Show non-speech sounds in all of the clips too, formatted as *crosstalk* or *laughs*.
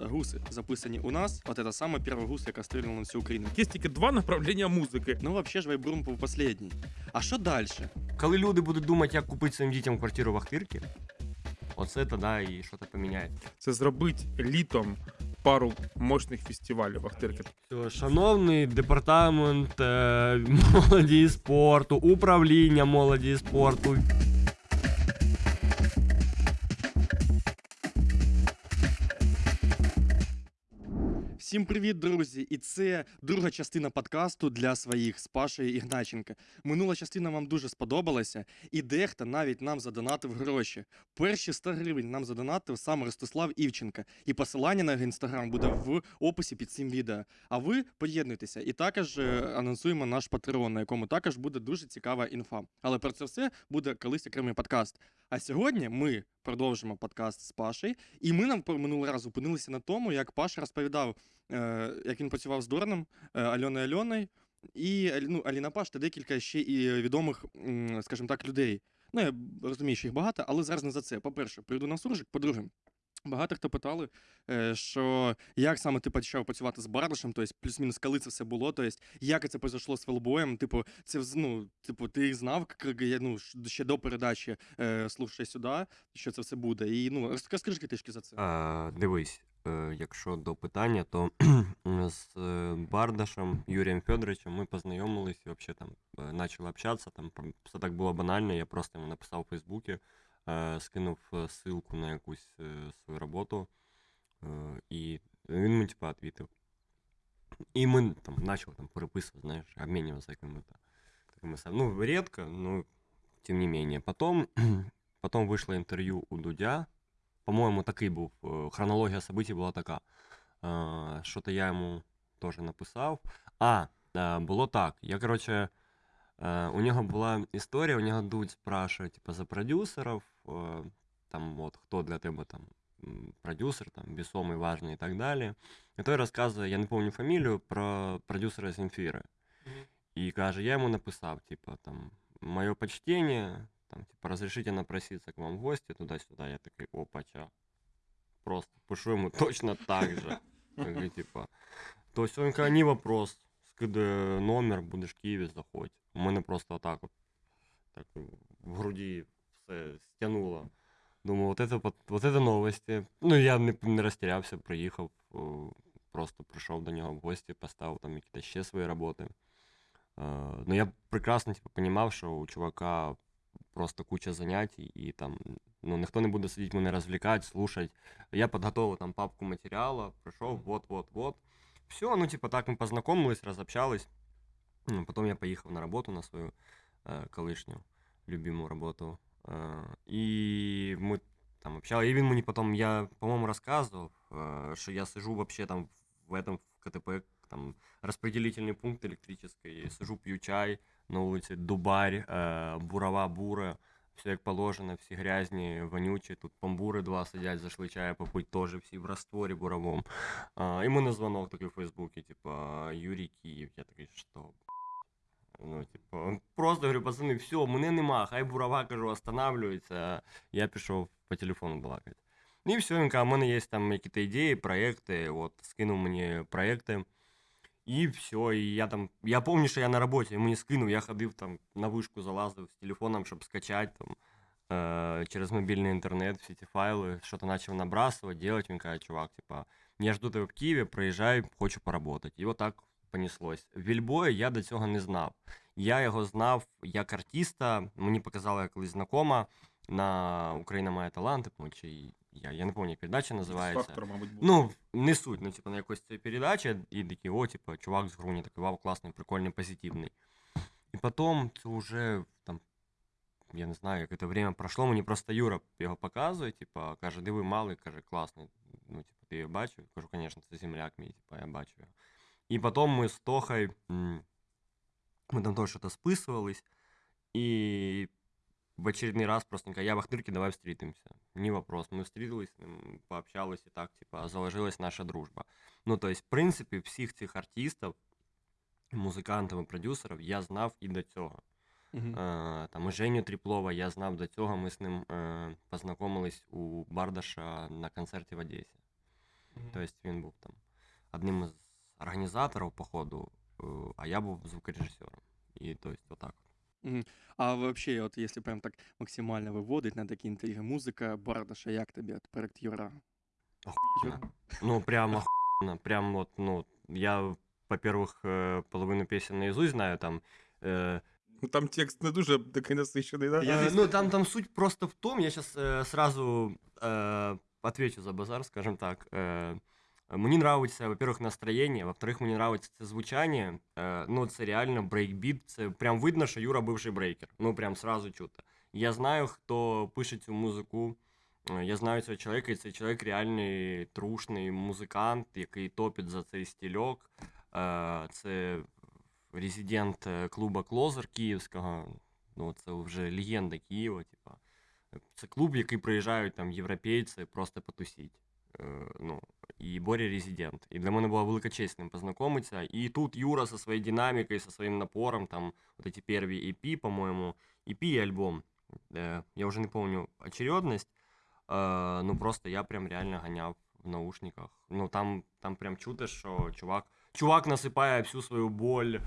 гуси записані у нас. От це саме перший гус, яка стріляла на всю Україну. Є тільки два направлення музики. Ну, взагалі ж Вайбрум був останній. А що далі? Коли люди будуть думати, як купити своїм дітям квартиру в Ахтирці, оце тоді і щось поміняє. Це зробити літом пару мощних фестивалів Ахтирки. Все, Шановний департамент е, молоді і спорту, управління молоді і спорту. Всім привіт, друзі! І це друга частина подкасту для своїх з Пашею Ігначенка. Минула частина вам дуже сподобалася, і дехто навіть нам задонатив гроші. Перші 100 гривень нам задонатив сам Ростислав Івченка. І посилання на його інстаграм буде в описі під цим відео. А ви поєднуйтеся і також е, анонсуємо наш патреон, на якому також буде дуже цікава інфа. Але про це все буде колись окремий подкаст. А сьогодні ми продовжимо подкаст з Пашею, і ми нам минулий раз зупинилися на тому, як Паша розповідав, як він працював з Дораном, е, Альоною Альоною, і ну, Аліна Паш та декілька ще і відомих, скажімо так, людей. Ну, я розумію, що їх багато, але зараз не за це. По-перше, прийду на суржик, по-друге. Багато хто питали, е, що як саме ти почав працювати з Бардашем, тобто плюс-мінус, коли це все було, тобто як це произошло з Фелбоєм, типу, це ну, типу, ти знав, ну, ще до передачі е, «Слушай сюди, що це все буде. І ну, розк- розкажи трішки за це. А, дивись, якщо до питання, то *clears throat* з е, Бардашем Юрієм Федоровичем ми познайомились і взагалі там е, почали общатися. Там про- все так було банально. Я просто йому написав у Фейсбуці, е, скинув е, ссылку на якусь е, свою роботу, е, і він мені типа відповів. І ми там почали там переписувати, знаєш, обмінюватися якими-то такими сам- Ну, редко, но тем не менее. Потом, *clears throat* потом вышло интервью у Дудя. По-моему, такий був. е, Хронологія событий була така. Е, Що-то я йому теж написав. А, е, було так. Я, короче, е, у нього була історія, у нього Дудь спрашиває, типа, за продюсерів, е, там, от, хто для тебе там м, продюсер, там, весомий, важний і так далі. І той розказує, я не пам'ятаю фамілію, про продюсера Земфіри. І каже, я йому написав, типа, там, моє почтение, там, типа, разрешите напроситься к вам в гости, туда-сюда. Я такой, опача. Просто пишу ему точно *laughs* так же. Такий, типа, то есть он каже, не вопрос, скиди номер, будеш в Києві, заходь. У мене просто отак от, так в груді все стянуло. Думаю, вот это, вот, вот это новості. Ну, я не, не розтірявся, приїхав, о, просто прийшов до нього в гості, поставив там якісь ще свої роботи. Е, Ну, я прекрасно типу, розумів, що у чувака просто куча занять, і там ну, ніхто не буде сидіти мене розвлікати, слушати. Я підготував там папку матеріалу, прийшов, вот-вот-вот. Все, ну, типа, так ми познайомились, розобщались. Ну, Потім я поїхав на роботу на свою е, колишню любиму роботу. Е, і ми там общались. І він мені потім, я, по-моєму, розказував, е, що я сижу вообще там в этом в КТП, там распределительный пункт электрический, сижу, п'ю чай на вулиці, дубарь, е, бурова бура, все як положено, всі грязні, вонючі, тут помбури два сидять, зайшли чаю попить, теж всі в растворі буровому. А, і мене дзвонок такий в Фейсбуці, типа, Юрій Київ, я такий, що? Ну, типу, просто говорю, пацани, все, мене нема, хай бурова, кажу, останавливається, я пішов по телефону балакати. І все, він каже, у мене є там якісь ідеї, проекти, от, скинув мені проекти. І все, і я там. Я пам'ятаю, що я на роботі, він мені скинув, я ходив там на вишку, залазив з телефоном, щоб скачати там е, через мобільний інтернет всі ці файли, що то почав набрасувати, делать. Він каже, чувак, типа, я жду тебе в Києві, приїжджай, хочу поработати. І отак понеслось. Вільбоя я до цього не знав. Я його знав як артиста, мені показала колись знакома на Україна має таланти, по-моєму, чи я, я не пам'ятаю, як передача називається. Фактор, мабуть, був. Ну, не суть, ну, типу, на якось цієї передачі, і такі, о, типу, чувак з Груні, такий, вау, класний, прикольний, позитивний. І потім це вже там, я не знаю, як це время пройшло, мені просто Юра його показує, типу, каже, диви, малий, каже, класний. Ну, типу, ти його бачив? Кажу, звісно, це земляк мій, типу, я бачу його. І потім ми з Тохою, м, ми там теж щось списувались, і в очередной раз просто я в Ахтырке, давай встретимся. Не вопрос. Мы встретились, с ним, пообщались и так, типа, заложилась наша дружба. Ну, то есть, в принципі, всіх цих артистів, музикантів і продюсерів я знав і до цього. Мгм. Е, там і Женю Тріплова я знав до цього. Ми з ним е, познайомились у Бардаша на концерті в Одесі. Тобто він був там одним із організаторів походу, е, а я був звукорежисером. І тобто, отак. А вообще, от если прям так максимально выводить на такие интриги, музыка Бардаша, як тобі от проект Юра? Охуенно. Ну, прям охуенно. Прям вот, ну, я, во-первых, э, половину песен наизусть знаю, там, э, Ну, Там текст не дуже такий насичений, да? Я Э, *laughs* здесь- Ну, там, там суть просто в том, я сейчас сразу э, отвечу за базар, скажем так. Э, Мені нравится, во-первых, настроєння, во-вторых, мені нравится це звучання. Е, ну, це реально брейкбіт. Це прям видно, що Юра бивший брейкер. Ну, прям сразу чути. Я знаю, хто пише цю музику. Е, Я знаю цього чоловіка, і цей чоловік реальний трушний музикант, який топить за цей стільок. Е, Це резидент е, клуба Клозер Київського. Ну, це вже легенда Києва, типа. Це клуб, який приїжджають там європейці просто потусіть. Е, ну, і Боря резидент. І для мене була велика честь з ним познайомитися. І тут Юра зі своєю динамікою, зі своїм напором, там, вот эти перві EP, по-моєму, EP і альбом. Е, я вже не пам'ятаю очередність. Е, ну просто я прям реально ганяв в наушниках. Ну там, там прям чути, що чувак. Чувак насипає всю свою боль е,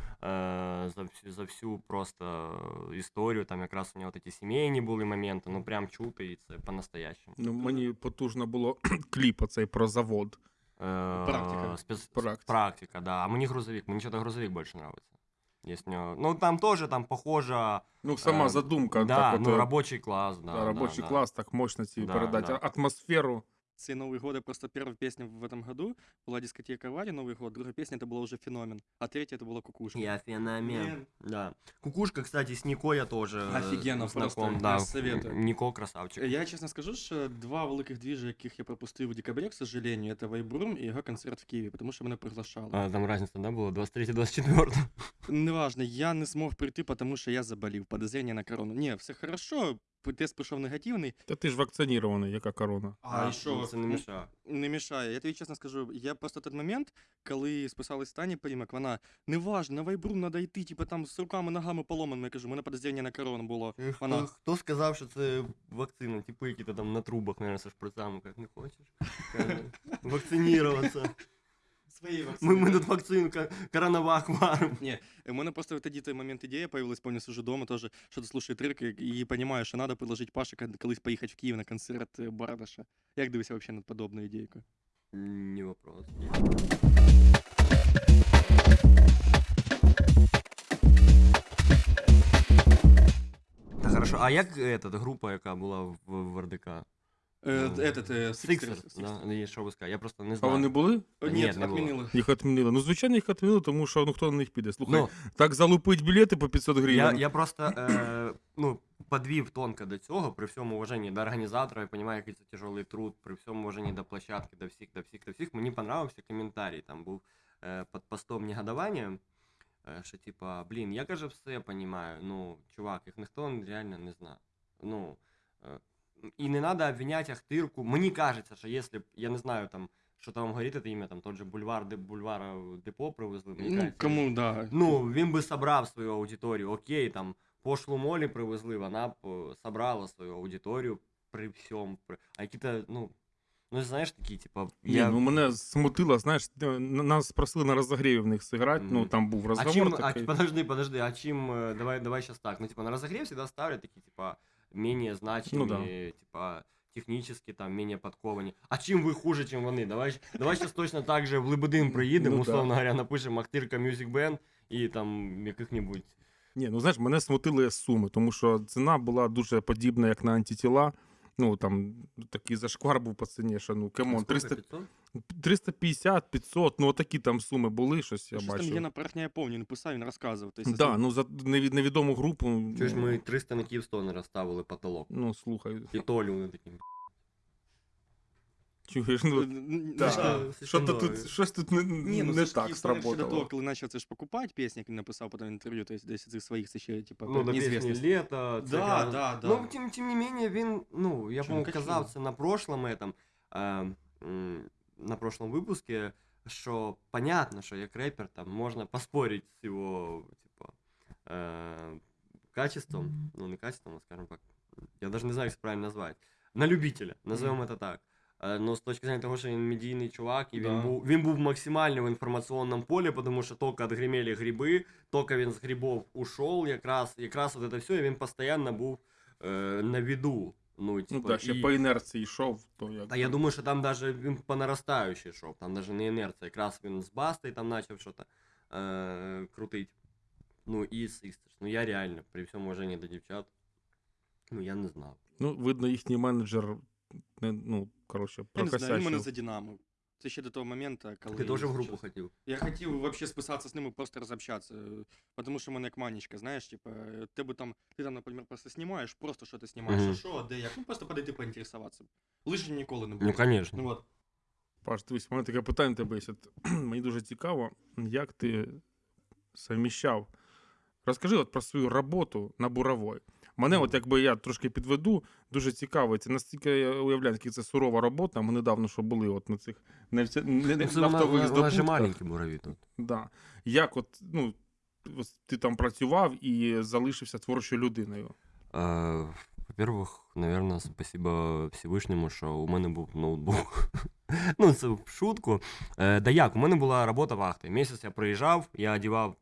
за, всю, за всю просто історію. Там якраз у нього такі сімейні були моменти, ну прям чути, і це по-настоящему. Ну, мені потужно було кліп оцей про завод. Е, Практика. Спец... Практика. Практика, да. А мені грузовик, мені що-то грузовик більше нравится. Есть у него... Ну, там тоже там похоже. Ну, сама Е, задумка. да, так, ну, от, робочий клас, да. да, робочий да, клас, так мощно ці Да, передати. да. Атмосферу. Це Новый год, просто первая песня в этом году была дискотека Ваня Новый год, другая песня это была уже феномен, а третья это была кукушка. Я феномен. Блин. Да. Кукушка, кстати, с Нико я тоже э, Офигенно, знаком. просто, да. я советую. Нико красавчик. Я чесно скажу, що два великих двіжі, яких я пропустив у декабрі, к сожалению, це Вайбрум і його концерт в Києві, тому що мене приглашали. А, там разница, да, была? 23-24? Неважно, я не змог прийти, тому що я заболів, подозрення на корону. Ні, все хорошо, тест прийшов негативний, Та ти ж вакцинований, яка корона. а, і що? ну, Це не мішає. Не мішає. Я тобі чесно скажу, я просто той момент, коли списалась Тані Прімак, вона неважно, на Вайбрум треба йти, типу там з руками, ногами поломаними. Я кажу, у мене подозрення на корону було. Хто, Вона- хто сказав, що це вакцина? Типи, які там на трубах, наверное, со шприцами, як не хочеш. *laughs* Каже, Вакцинуватися. Свої Ми, ми тут вакцину ка- коронавак варимо. Ні, у мене просто тоді той момент ідея появилась, помню, сижу дома теж, що ти слушаю трек і і розумію, що треба предложити Паші кон- колись поїхати в Київ на концерт е, Бардаша. Як дивишся взагалі над подобною ідейкою? Не вопрос. Та хорошо, а як эта група, яка була в, в РДК? Е, Ну, Этот, е, Sixers. Sixers, да? І що ви скажете? Я просто не А знаю. вони були? Ні, Ні, не було. відмінили. Їх відмінили. Ну, звичайно, їх відмінили, тому що ну хто на них піде. Слухай, Ну, так залупить білети по 500 я, гривень. я просто е, ну, подвів тонко до цього, при всьому уваженні до організатора, я розумію, який це тяжелий труд, при всьому уваженні до площадки, до всіх, до всіх, до всіх. Мені понравився коментарій. Там був е, під постом негодування, е, що типа, блін, я каже, все розумію, ну, чувак, їх ніхто реально не знає. Ну, е, і не треба обвиняти Ахтирку. Мені кажеться, що якщо б, я не знаю, там, що там говорить це ім'я, там тот же бульвар, де бульвара депо привезли. Мені Ну, кажеться, кому, да. Ну, він би собрав свою аудиторію. Окей, там пошлу молі привезли, вона б е, собрала свою аудиторію при всьому. При... А які-то, ну, ну знаєш, такі, типа, Ні, ну мене смутило, знаєш, нас просили на розогріві в них зіграти, ну там був а розговор чим, а, подожди, подожди, а чим, е, давай, давай сейчас так, ну, типа, на разогрев всегда ставлят такие, типа, менее значимые, Ну да. типа, технически, там, менее подковані. А чим ви хуже, чим вони? Давай, давай сейчас точно так же в Лебедин приїдемо, Ну да. условно говоря, напишемо Ахтирка Music Band і там яких-небудь Ні, ну знаєш, мене смутили суми, тому що ціна була дуже подібна, як на антитіла. Ну там такий зашквар був по ціні, що ну кемон, 300, 350, 500, ну отакі там суми були, щось я Щось там є на порохня, я пам'ятаю, він писав, він розказував. Так, Да, ну за невідому групу. Чого ж ну, ми 300 на Київстон розставили потолок? Ну, слухай, І Толю вони такі. чуєш, ну, Да. так, Слишком що-то дорого. тут, щось тут не, Ні, ну не це ж так Київстар ще до того, сработало. коли почав це ж покупати пісні, як він написав потім інтерв'ю, тобто десь цих своїх це ще, типу, Ну, до пісні неізвісність. літо. це Да, я- да, да. Ну, тим, тим не менее, він, ну, я, Чё, по-моєму, ну, казав качнув. це на прошлом этом, е, м, на прошлом випуску, що понятно, що як репер там можна поспорити з його, типа, е, качеством, ну, не качеством, а скажем так, я даже не знаю, як це правильно назвати, на любителя, назовем это так. Е, Ну, з точки зрення того, що він медійний чувак, і він Да. був він був максимально в інформаційному полі, тому що тільки відгримели гриби, тільки він з грибов ушов, якраз, якраз от це все, і він постійно був е, на виду. Ну, Ну типу, так, ще і- по інерції йшов, то як. Та я думаю, що там даже він по наростаючій йшов, там даже не інерція. Якраз він з Бастою там почав щось е, крутить. Ну і з Ну я реально, при всьому уваженні до дівчат, ну я не знав. Ну, видно, їхній менеджер, не, ну, коротше, Я не знаю, він мене прокосячив. за Динамо. Це ще до того моменту, коли... Ти теж в групу хотів. Я хотів вообще списатися з ними, просто розобщатися. Тому що в мене як манічка, знаєш, типа, е, ти би там, ти там, наприклад, просто знімаєш, просто що ти знімаєш, а що, де як, ну просто подойти поінтересуватися. Лишнім ніколи не буде. Ну, звісно. Ну от. Паш, дивись, у мене таке питання тебе є. Мені дуже цікаво, як ти совміщав. Розкажи от про свою роботу на буровой. Мене, от якби я трошки підведу, дуже цікаво. Це настільки я уявляю, наскільки це сурова робота. Ми недавно що були от на цих нефтя... не- Ну, це нафтових здобутках. маленькі бурові тут. Да. Як от, ну, ти там працював і залишився творчою людиною. Е, Во-первых, наверное, спасибо Всевишньому, що у мене був ноутбук. *laughs* ну, це в шутку. Е, да як, у мене була робота вахти. Місяць я приїжджав, я одягав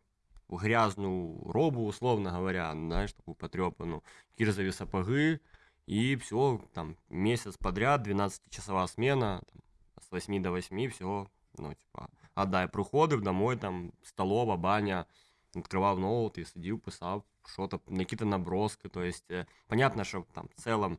грязну робу, условно говоря, знаєш, таку потрепану, кірзові сапоги, і все, там, месяц подряд, 12-часова смена, там, с 8 до 8, всього, ну, типа, отдай, приходив домой, там, столова, баня, відкривав ноут і сидів, писав, що-то, якісь наброски, то есть, е, понятно, що там, в целом,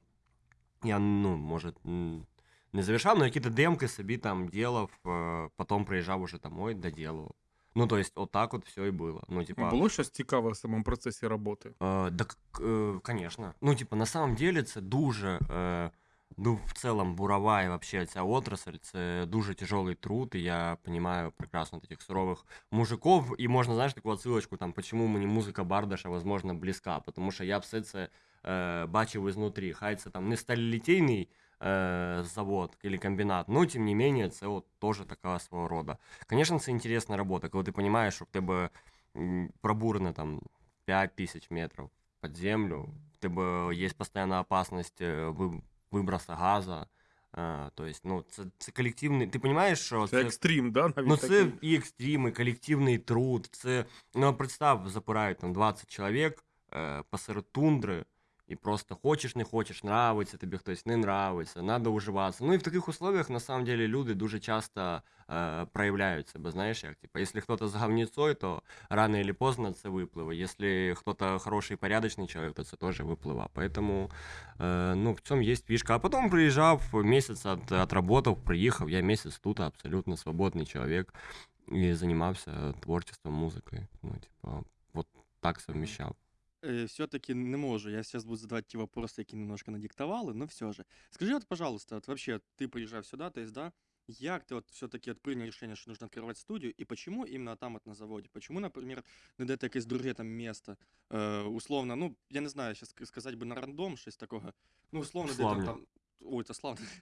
я, ну, може, м, не завершав, но якісь демки собі там делав, е, потім приїжджав уже домой, доделывал. Ну, то есть, вот так вот все и было. Ну, типа... Було щось цікаве в самому процесі роботи? Э, да, к- э, конечно. Ну, типа, на самом деле, це дуже, э, ну, в целом, бурова і вообще ця отрасль, це дуже тяжелый труд, і я понимаю прекрасно таких сурових мужиков, і можна, знаєш, таку отсилочку, там, почему мені музика Бардаша, возможно, близька, тому що я все це е, бачив ізнутрі. Хай це там не сталілітейний е, завод или комбінат, но, тим не менее, це от теж така свого рода. Конечно, це інтересна робота, коли ти розумієш, що в тебе м, пробурено там 5 тысяч метров под землю, в тебе є постійна опасність е, ви- виброса газа. Е, то есть, ну, це, це колективний. Ти розумієш, що Це екстрім, да? Навіть Ну, такий? це і екстрім, і колективний труд. Це, ну, представ, запирають там 20 чоловік е, посеред тундри, і просто хочеш, не хочеш, нравиться тобі хтось, не нравиться, треба уживатися. Ну і в таких условиях, на самом деле, люди дуже часто е, проявляють себе, знаєш, як, типа, якщо хтось з говніцою, то рано или поздно це випливе. Якщо хтось хороший, порядочний чоловік, то це теж випливе. Поэтому, е, ну, в цьому є фішка. А потім приїжджав, місяць от, отработав, приїхав, я місяць тут абсолютно свободний чоловік і займався творчеством, музикою. Ну, типа, вот так совмещав. Э, все-таки не можу. Я сейчас буду задавать те вопросы, які немножко надиктовали, но все же. Скажи, вот, пожалуйста, вот вообще ты приезжав сюда, то есть, да, як ты вот все-таки от принял решение, что нужно открывать студию, и почему именно там вот на заводе? Почему, например, не дати якесь друге там место? Э, условно, ну, я не знаю, сейчас сказать бы на рандом, щось такого. Ну, условно, де там, там... Ой, это славно. *laughs*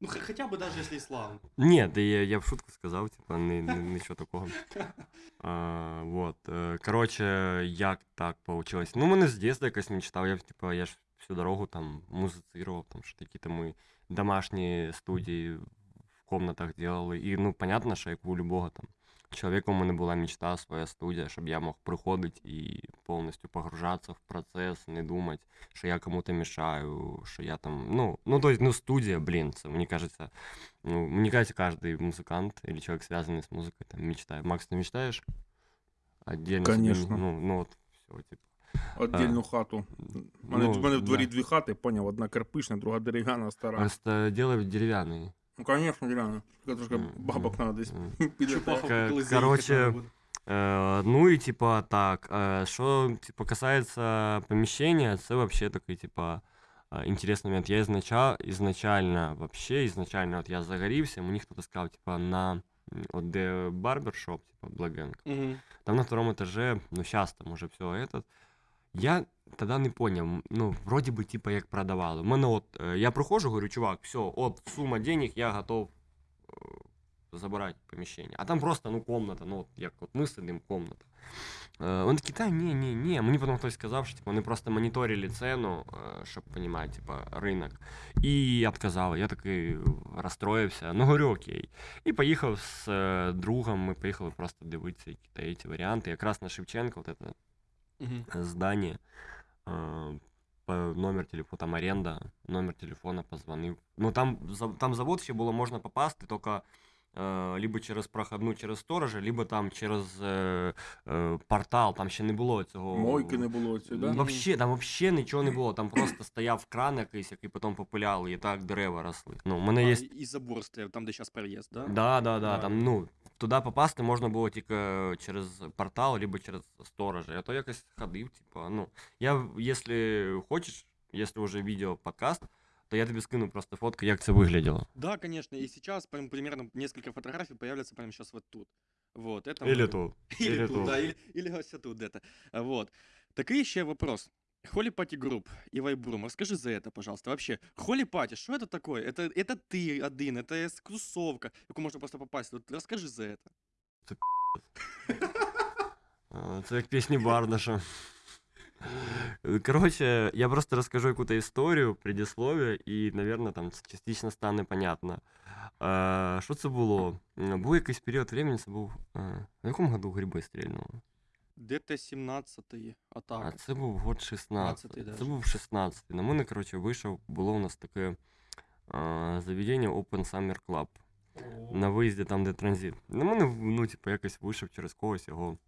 Ну, хотя бы даже если и славно. Ні, да я, я в шутку сказав, типа, не, нічого такого. А, вот. е, Короче, як так получилось? Ну, мене з дитинства якась мечта, я, типа, я ж всю дорогу там музицировал, там що такі там ми домашні студії в комнатах делали. І, ну, понятно, що як у любого там чоловіка у мене була мечта, своя студія, щоб я мог приходити і повністю погружатися в процес, не думати, що я кому-то мешаю, що я там, ну, ну, то есть, ну, студия, блин, це, мені кажется, ну, мне кажется, каждый музыкант или человек, связанный с музыкой, там, мечтает. Макс, ты мечтаешь? Отдельно себе, Конечно. ну, ну, вот, все, типа. Отдільну хату. У мене, ну, в мене в дворі да. дві хати, поняв, одна кирпична, друга дерев'яна, стара. Просто делай деревянный. Ну, звісно, дерев'яна. Тільки трошки М, бабок м, треба десь *laughs* м. піде. Чупаху Ка- коли заїхати короче, треба буде. Э, ну и типа так, э, что типа касается помещения, это вообще такой типа э, интересный момент. Я изначально, изначально вообще, изначально вот я загорівся, мені хто-то сказав, типа на м, от де барбершоп, типа Благенг. Мгм. Там на втором этаже, ну сейчас там уже все этот. Я тогда не понял, ну, вроде бы, типа, як продавали. У мене от, е, я проходжу, говорю, чувак, все, от сума денег, я готов е, забирати поміщення. А там просто, ну, комната, ну, от як от ми сидимо, комната. Е, Вони такі, та ні, ні, ні. Мені потім хтось сказав, що типу, вони просто моніторили ціну, е, щоб розуміти, типу, ринок. І відказали. Я такий розстроївся. Ну, говорю, окей. І поїхав з е, другом, ми поїхали просто дивитися які ці варіанти. Якраз на Шевченка, от це Мгм. здание, э, по номер телефона, там аренда, номер телефона позвонив. Ну там, за- там завод ще було можна попасти, тільки е, либо через проходну, через сторожа, либо там через е, е, портал, там ще не було цього. Мойки не було ці, да? Вообще, там вообще нічого не було. Там просто *laughs* стояв кран якийсь, який потім попиляли, і так дерева росли. Ну, у мене А, є і забор стояв, там, де зараз переїзд, да? Да, да, да. Да. Там, ну, туди попасти можна було тільки через портал, либо через сторожа. Я то якось ходив, типа, ну. Я, якщо хочеш, якщо вже відео подкаст, то я тобі скину просто фотку, як це вигляділо. Да, конечно, и сейчас прям примерно несколько фотографий появляться прямо сейчас вот тут. Вот, это Или мы- тут. *laughs* Или, Или тут, тут. да, или, или ось тут где-то. А, Вот. Такий ще вопрос. Холи Пати Групп и Вайбрум, расскажи за это, пожалуйста. Вообще, Холи Пати, что это такое? Это, это ты один, это тусовка, яку можно просто попасть. Вот расскажи за это. А, Це як пісні Бардаша. Коротше, я просто розкажу якусь історію, предисловие, і, мабуть, там це частично стане понятно. Е, Що це було? М, Був якийсь період времени, це був. е, В якому году гриби стрільнули? ДТ-17 А атака. це був год 16. 15-й Це даже. був 16. На мене, коротше, вийшов, було у нас таке а, заведення Open Summer Club. На виїзді там, де транзит. На мене, ну, типу, якось вийшов через когось його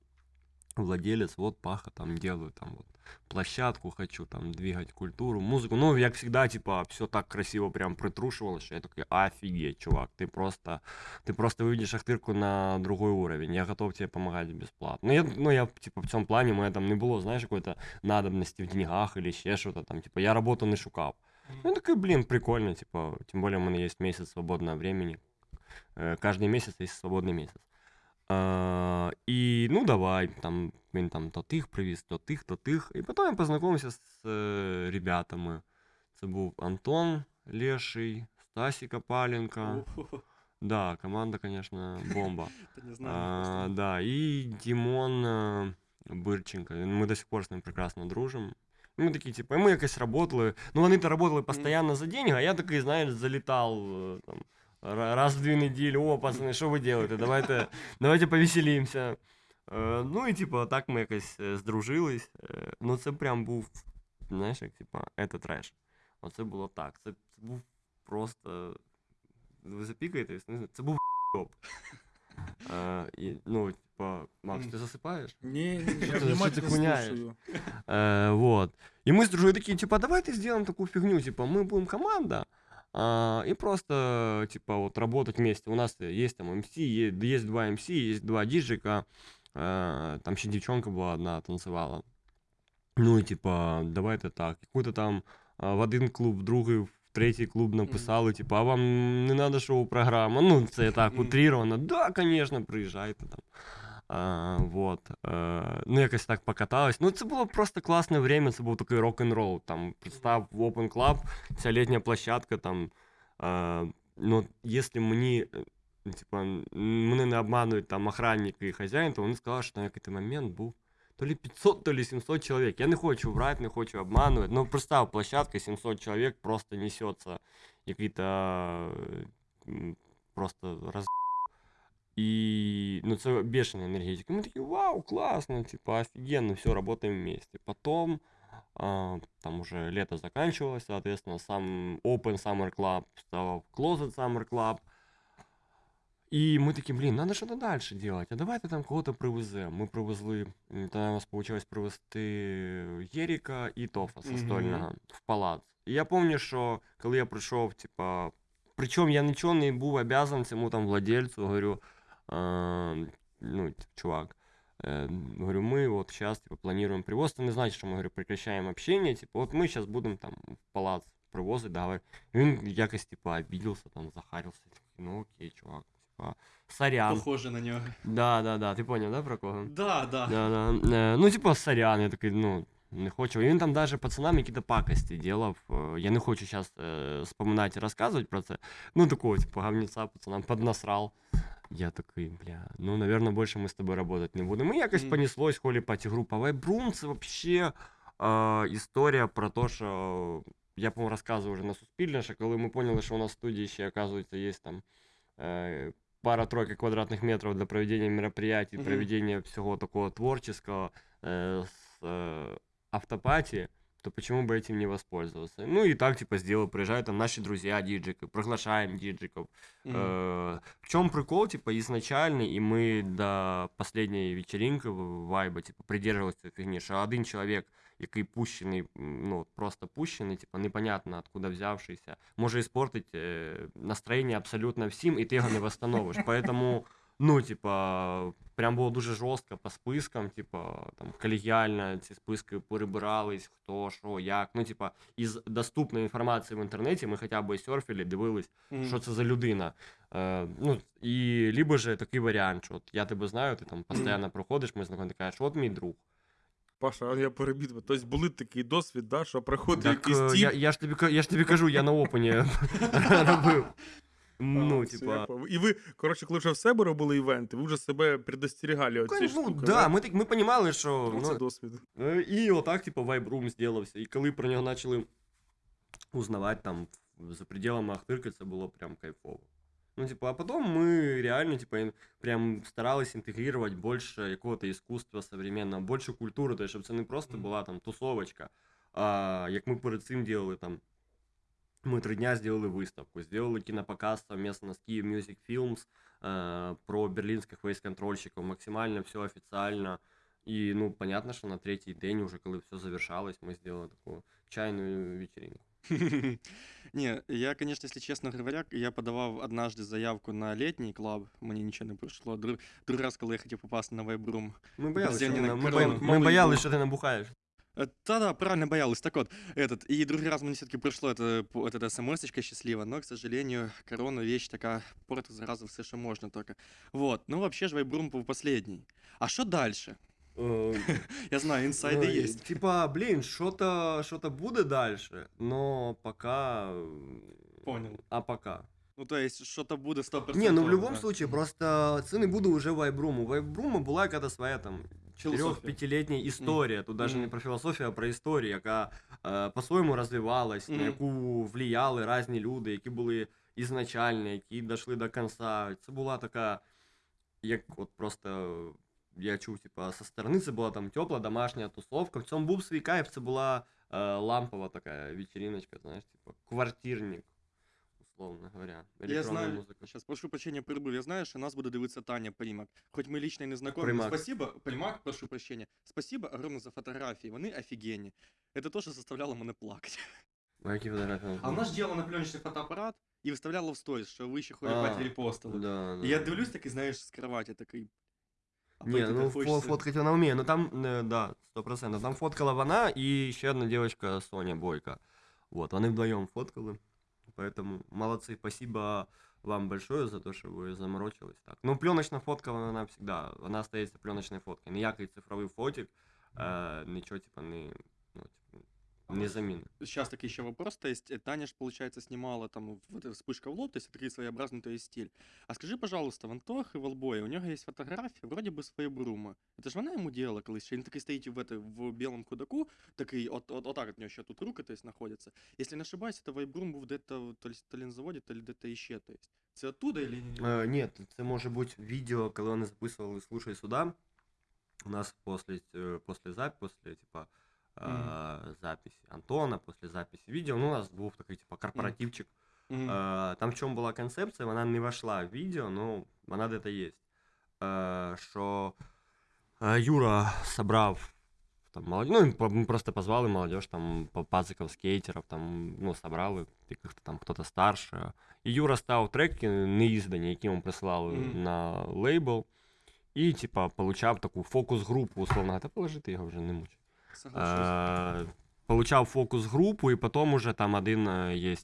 владелец, вот Паха там делаю, там вот площадку хочу, там двигать культуру, музыку. Ну, як всегда, типа, все так красиво прям притрушивалось, что я такой, офигеть, чувак, ты просто, ты просто выведешь Ахтырку на другой уровень, я готов тебе помогать бесплатно. Ну, я, ну, я, типа, в цьому плані, мене там не було, знаєш, какой-то надобності в деньгах или ще що-то там, типа, я роботу не шукав. Ну, я такой, блин, прикольно, типа, тем более у меня есть месяц свободного времени. Э, Каждый месяц есть свободный месяц. А, і ну давай, там він там то тих привіз, то тих, то тих. І потім я познайомився з е, ребятами. Це був Антон Леший, Стасі Копаленко. О, Да, команда, конечно, бомба. *laughs* это не знаю. А, просто. да, і Дімон е, Бирченко. Ми до сих пор з ним прекрасно дружимо. І Ми такі, типу, і ми якось работали. Ну, вони то работали постійно за деньги, а я такий, знаєш, залітав е, там, ра- раз в дві неділі. О, пацани, що ви робите? Давайте, давайте повеселімося. Е, ну і типу, так ми якось е, здружились. Е, ну, це прям був, знаєш, як типу, це треш. Оце було так. Це, це був просто. Ви запікаєтесь? Не знаю, Це був топ. Е, і, ну, типа, Макс, ти засипаєш? Ні, я Що ти- внимательно що ти хуняєш? слушаю. Э, вот. И мы с дружой такие, типа, давайте сделаем такую фигню, типа, мы будем команда, а, и просто, типа, вот работать вместе. У нас есть там МС, есть, есть два МС, есть два диджика, э, там еще девчонка была одна, танцевала. Ну, и типа, давайте так. Какой-то там а, в один клуб, в другий, в третій клуб написали, типа, а вам не надо шоу-програма? Ну, це так Мгм. утрировано. Да, конечно, приїжджайте там. А, вот. Е, ну, якось так покаталось. Ну, це було просто класне время, це був такий рок-н-рол. Там, представ, в Open Club, ця літня площадка, там, е, ну, якщо мені, е, типа, м, мене не обманують там охранник і хазяїн, то вони сказали, що там якийсь момент був то ли 500, то ли 700 человек. Я не хочу врать, не хочу обманывать. Но представь, площадка 700 человек просто несется какие-то э, м, просто раз... И, ну, это бешеная энергетика. Мы такие, вау, классно, типа, офигенно, все, работаем вместе. Потом, а, там уже лето заканчивалось, соответственно, сам Open Summer Club стал Closet Summer Club. І ми такі, блін, треба щось далі робити. А давайте там кого-то привеземо. Ми привезли, м, тоді у нас вийшло привезти Єріка і Тофа Мгм. Состольного в палац. І я пам'ятаю, що коли я прийшов, типа, причому я нічого не був обязан цьому там владельцю, говорю, а, ну, типа, чувак, э, говорю, мы вот сейчас типа, планируем привоз, это не значит, что мы говорю, прекращаем общение, типа, вот мы сейчас будем там в палац привозить, договор. І він якось, типа, обиделся, там, захарился, такий, ну окей, чувак, типа, сорян. Похоже на нього. Да, да, да, ти понял, да, про кого? Да, да. Да, да. Е, Ну, типа, сорян, я такий, ну, не хочу. І він там даже пацанам якісь пакості делав. Е, Я не хочу зараз е, споминати і розказувати про це. Ну, такого, типу, говнеця пацанам поднасрал. Я такий, бля, ну, наверное, більше ми з тобою работать не будемо. І якось Мгм. понеслось холі паті група Вайбрум. Це вообще е, історія про те, що я, по-моєму, розказував вже на Суспільне, що коли ми поняли, що у нас в студії ще, оказується, є там е, пара-тройка квадратних метрів для проведення мероприятий, Мгм. проведення всього такого творческого э, с э, автопати, то почему бы этим не воспользоваться? Ну и так, типа, сделал, приезжают там наши друзья диджики, приглашаем диджиков. Мгм. Э, в чем прикол, типа, изначальный, и мы до последней вечеринки в- вайба, типа, придерживались цієї фігні, що один чоловік, який пущений, м, ну, просто пущений, типа, непонятно откуда взявшийся, може іспортить е, настроєння абсолютно всім, і ти його не восстановиш. *laughs* Поэтому, ну, типа, прям було дуже жорстко по спискам, типа, там, колегіально ці списки перебирались, хто, що, як. Ну, типа, із доступної інформації в інтернеті ми хоча б серфили, дивились, Мгм. що це за людина. Е, ну, і либо же такий варіант, що от я тебе знаю, ти там постійно *clears throat* проходиш, ми знайомі, ти кажеш, от мій друг. Паша, а я перебіг. Тобто були такий досвід, да, що приходить Так, якийсь е, тіп. я, я, ж тобі, я ж тобі кажу, я на опені *laughs* *laughs* робив. Ну, А, типа. І ви, коротше, коли вже в себе робили івенти, ви вже себе предостерігали от цієї Ну, штуки. да, ми, так, ми понімали, що. Ну, це Ну, досвід. Е, І отак, типу, вайбрум зробився. І коли про нього почали узнавати там за пределами Ахтирки, це було прям кайфово. Ну, типу, а потом мы реально, типа, прям старались інтегрувати більше якого-то іскусства современного, більше культури, тобто, щоб це не просто була там тусовочка, а як ми перед цим делали там. Мы три дня сделали выставку, сделали кинопоказ совместно с Kyiv Music Films э, про берлинских вейс-контрольщиков, максимально все официально. И, ну, понятно, что на третий день, уже когда все завершалось, мы сделали такую чайную вечеринку. *laughs* Не, я, конечно, если честно говоря, я подавав однажды заявку на летний клуб, мені нічого не прийшло. Друг, другий раз, коли я хотів попасти на вайбрум. Мы боялись, Подожди, что они Э, Да-да, правильно боялась. Так вот, этот, и другой раз мне все-таки пришло это, вот эта смс счастливо, но, к сожалению, корона вещь такая, портит зараза все, что можно только. Вот, ну вообще же Вайбрум был последний. А что дальше? Э, *laughs* Я знаю, инсайды ну, есть. Типа, блин, что-то что-то будет дальше, но пока... э, Понял. А пока? Ну, то есть, что-то будет 100%. Не, ну в любом да. случае, просто це не буде уже вайбруму. Вайбруму була якась своя там Філософія. 4-5-літня історія. Тут навіть не Мгм. про філософію, а про історію, яка е, по-своєму розвивалась, на Мгм. яку влияли різні люди, які були ізначальні, які дійшли до кінця. Це була така, як от просто я чув, типа, со сторони це була там тепла домашня тусовка. В цьому був свій кайф, це була е, лампова така вечериночка, знаєш, типа квартирник, условно говоря. Я електронна знаю, музика. сейчас прошу прощения, перебив. Я знаю, что нас буде дивитися Таня Примак. Хоть ми лично і не знакомі. Примак. Спасибо, Примак, прошу прощения. Спасибо огромное за фотографії. Вони офігенні. Это то, що заставляло мене плакати. А які фотографії? у нас А були? вона ж діяла на пленочний фотоапарат і виставляла в сторіс, що ви ще А, холіпаті репостили. Да, да. І я дивлюсь такий, знаєш, з кроваті такий. а Не, потім ну так фо- хочеться- фоткать вона вміє, ну там, э, да, сто процентов. Там фоткала вона і ще одна девочка Соня Бойко. Вот, вони вдвоем фоткали. Поэтому молодцы, спасибо вам большое за то, що ви заморочились так. Ну, пленочна фотка, вона всегда, вона остається пленочною фоткою. Ніякий цифровий фотик, е, нічого, типа, не, ну, типа, не заміни. Сейчас такой еще вопрос, то есть э, Таня ж, получается, снимала там вот эта вспышка в лоб, то есть такой своеобразный то есть стиль. А скажи, пожалуйста, в Антохи Волбоя, у него есть фотография, вроде бы своей Брума. Это же вона ему делала колись, що він такий стоїть в, это, в белом кудаку, такий, от, от, отак от нього ще тут руки, то есть, находятся. Если не ошибаюсь, это Вайбрум був где-то то ли, то ли на заводі, то ли где-то ще, то есть. Це оттуда или не? Е, ні, це може бути відео, коли вони записували «Слушай сюда». У нас после, э, после, зап... после типа, э, записи Антона, после записи видео, ну, у нас був такий, типа, корпоративчик. Мгм. Е, Там в чому була концепція, вона не вошла в відео, ну, вона де-то є. Е, Що е, Юра собрав там молодь... ну, по- ми просто позвали молодежь, там, по- пациков, скейтеров, там, ну, собрали, яких-то там хто-то старше. І Юра став треки неіздані, які йому присилали Мгм. на лейбл. І, типа, получав таку фокус-групу, условно, та положи ти його вже не муч. Соглашусь. Е, Получав фокус-групу, і потім уже там один є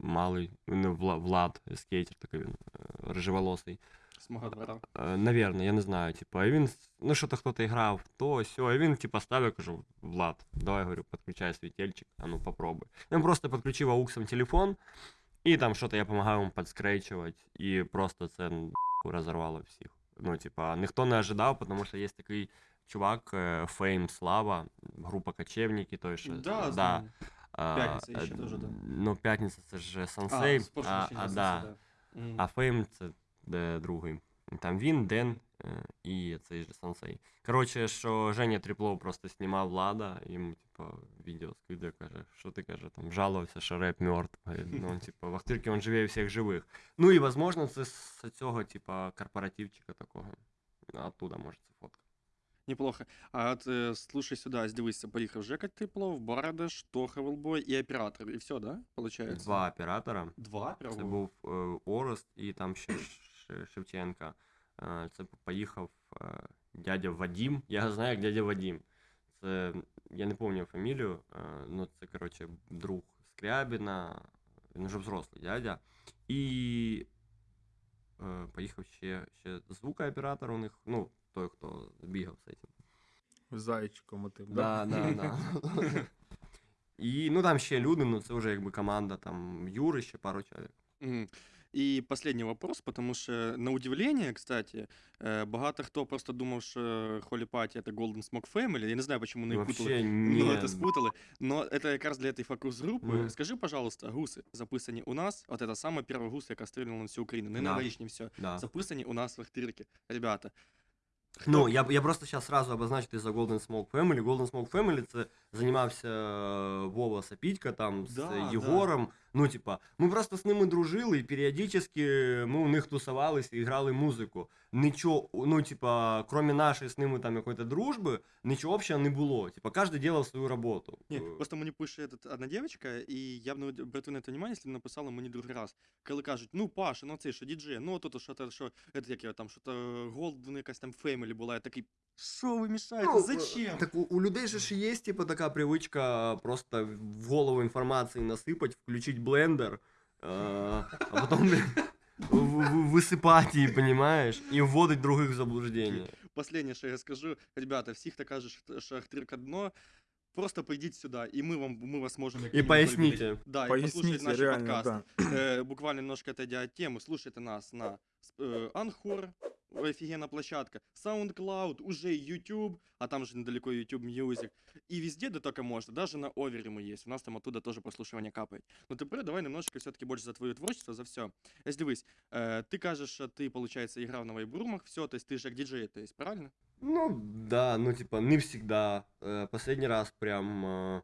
малий ну, Вла- Влад, скейтер такий він, е, рыжеволосий. З мого двора. Е, Наверно, я не знаю. Типа, і він, ну, що-то хто-то грав, то сьо, і він, типа, ставив, кажу, Влад, давай, говорю, підключай світельчик, а ну попробуй. Він просто підключив ауксом телефон, і там що-то я допомагав йому підскрейчувати, і просто це м, розорвало всіх. Ну, типа, ніхто не ожидав, тому що є такий чувак, е, Фейм Слава, група Кочевники, той що. Да, да. знаю. а, П'ятниця е, ще теж, да. Ну, п'ятниця це ж сенсей, з прошлого а, воскресіння а, це да. все, да. Мгм. а Фейм це де другий. Там він, Ден е, і цей же сенсей. Коротше, що Женя Тріплов просто знімав влада, йому, типа, відео скидає, каже, що ти каже, там жалувався, що реп мертв. Ну, типа, в Ахтирці він живе всіх живих. Ну і, возможно, це з цього, типа, корпоративчика такого. Оттуда може це фотка. Неплохо. А от е, слушай сюди, дивися, поїхав Жека Типлов, Бардаш, Тоха Велбой і оператор. І все, да? Получається? Два оператора. Два? Прямо? Це був е, Орест і там ще Ш- Шевченка. Е, Це поїхав е, дядя Вадім. Я знаю, як дядя Вадім. Це я не пам'ятаю фамілію, е, ну це коротше друг Скрябіна, він вже взрослий дядя. І е, поїхав ще, ще звукооператор у них, ну, той, хто бігав з цим. Зайчиком отим. Да, да, да. І ну там ще люди, ну це вже якби команда там Юри, ще пару чоловік. Мгм. І последний вопрос, потому що, на удивление, кстати, е, багато хто просто думав, що Holy Party это Golden Smoke Family. Я не знаю, почему вони їх путали. Вообще Ну, ні. это спутали. Но это якраз для этой фокус-групи. Мгм. Скажи, пожалуйста, гуси записані у нас. От это саме перша гуса, яка стріляла на всю Україну. Не Да. новорічні все. Да. Записані у нас в Ахтирці. Ребята. ну, я, я просто сейчас сразу обозначу ти за Golden Smoke Family. Golden Smoke Family це займався е, Вова Сапітька там з Да, е, да. Єгором. Ну, типа, ми просто з ними дружили, і періодично ми у них тусувалися і грали музику. Нічого, ну, типа, крім нашої з ними там якоїсь дружби, нічого взагалі не було. Типа, кожен робив свою роботу. Ні, Е, просто мені пише этот, одна дівчинка, і я б не обратив на це увагу, якщо б написала мені другий раз. Коли кажуть, ну Паша, ну це що діджей, ну тут що то, що, это, як його там, що то Голден якась там фемілі була, я такий, що ви мішаєте, Ну, зачем? Так у, у людей же ж є, типа, така привичка просто в голову інформації насипати, включить блендер, е, а потім блін, в- в- висипати її, понімаєш, і вводить других в заблуждення. Последнее, що я скажу, ребята, всіх хто каже, що- що Ахтирка дно, просто прийдіть сюди, і ми, вам, ми вас можемо... І поясніть. Да, и послушайте Поясните, наш реально, подкаст. да. Э, буквально немножко отойдя от темы, слушайте нас на э, Анхор, офигенная площадка, SoundCloud, уже YouTube, а там же недалеко YouTube Music, и везде, да только можно, даже на Овере есть, у нас там оттуда тоже прослушивание капает. Но теперь давай немножечко все-таки больше за твое творчество, за все. Ось дивись, э, ты кажешь, что ты, получается, играл на вайбрумах, все, то есть ты же как диджей, то есть, правильно? Ну, да, ну, типа, не всегда. Э, Последний раз прям э,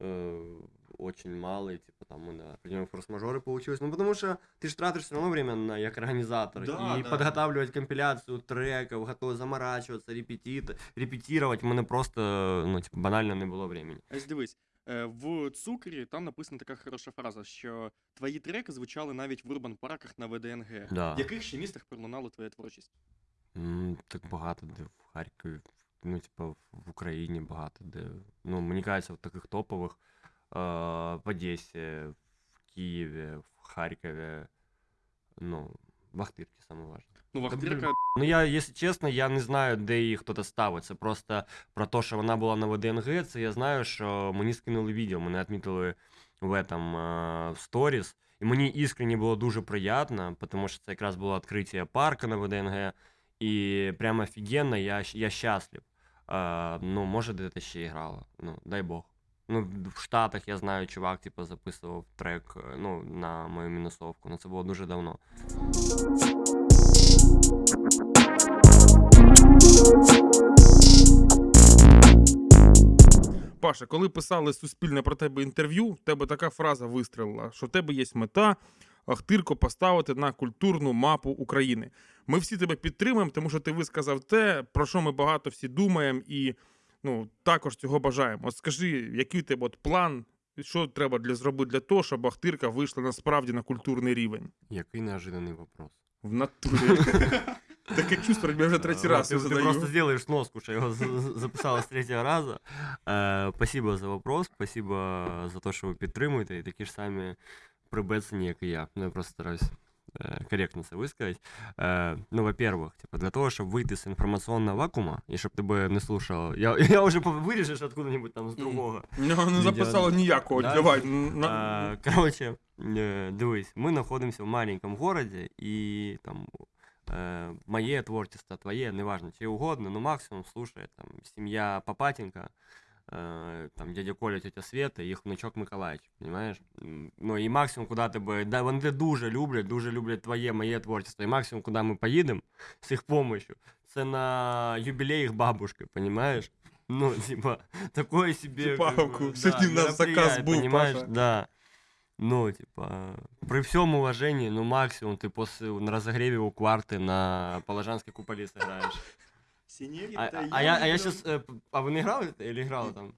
э, очень малый, типа, там, мы на определенные форс-мажоры получилось. Ну, потому что ты же тратишь все равно время на, как организатор. Да, и да. подготавливать компиляцию треков, готовы заморачиваться, репетит, репетировать. У мене просто, ну, типа, банально не було времени. Ось дивись, е, в цукрі там написана така хороша фраза, що твої треки звучали навіть в урбан парках на ВДНГ. Да. В яких ще містах пролунала твоя творчість? М, Так багато де в Харкові, ну, типа, в в Україні багато де. Ну, мені кажеться, в таких топових е, в Одесі, в Києві, в Харкові, ну, в Ахтирці саме важливо. Ну. Вахтирка, Ну, я, якщо чесно, я не знаю, де її хтось ставить. Це просто про те, що вона була на ВДНГ, це я знаю, що мені скинули відео, мене відмітили в этом в сторіс. І мені іскренне було дуже приємно, тому що це якраз було відкриття парка на ВДНГ. І прямо офігенно, я, я щаслив. Е, ну, може, де-то ще і грала. Ну, дай Бог. Ну, в Штатах я знаю, чувак, типу, записував трек е, ну, на мою мінусовку. Ну, це було дуже давно. Паша, коли писали суспільне про тебе інтерв'ю, в тебе така фраза вистрілила, що в тебе є мета Ахтирко поставити на культурну мапу України. Ми всі тебе підтримуємо, тому що ти висказав те, про що ми багато всі думаємо, і ну, також цього бажаємо. От скажи, який у тебе от план, що треба для зробити для того, щоб Ахтирка вийшла насправді на культурний рівень? Який неожиданний вопрос. В натурі. *laughs* Таке чувство, я вже третій А, раз Ты, його ты задаю. просто сделаешь сноску, что я его за- за- записала с третьего раза. Э, Спасибо за вопрос, спасибо за то, що ви підтримуєте, і такі ж самі прибецені, як і я. Ну, я просто стараюсь э, корректно це висказати. Э, Ну, во-первых, типа, для того, щоб вийти з інформаційного вакуума, і щоб тебе не слушав, я, *laughs* я вже по- виріжеш откуда-нибудь там з Мгм. другого. У нього не Відео- записало ніякого. Да? Давай. на- А, Короче, е, дивись, ми знаходимося в маленькому городі, і там э, мое творчество, твое, неважно, чье угодно, но максимум слушает там семья Папатенко, э, там дядя Коля, тетя Света і їх внучок Миколаївич, понимаєш? М, Ну і максимум, куди тебе, да, вони тебе дуже люблять, дуже люблять твоє, моє творчество, і максимум, куди ми поїдемо *laughs* з їх помощью, це на юбілей їх бабушки, понимаешь? *laughs* Ну, типа, такое себе... Типа, как бы, сьогодні да, у нас заказ мероприятие, був, понимаешь? Паша. Да. Ну, типа, при всем уважении, ну, максимум ты после, на разогреве у кварты на Положанской куполе сыграешь. А, а, а я, а я сейчас... а вы не играли или играла там?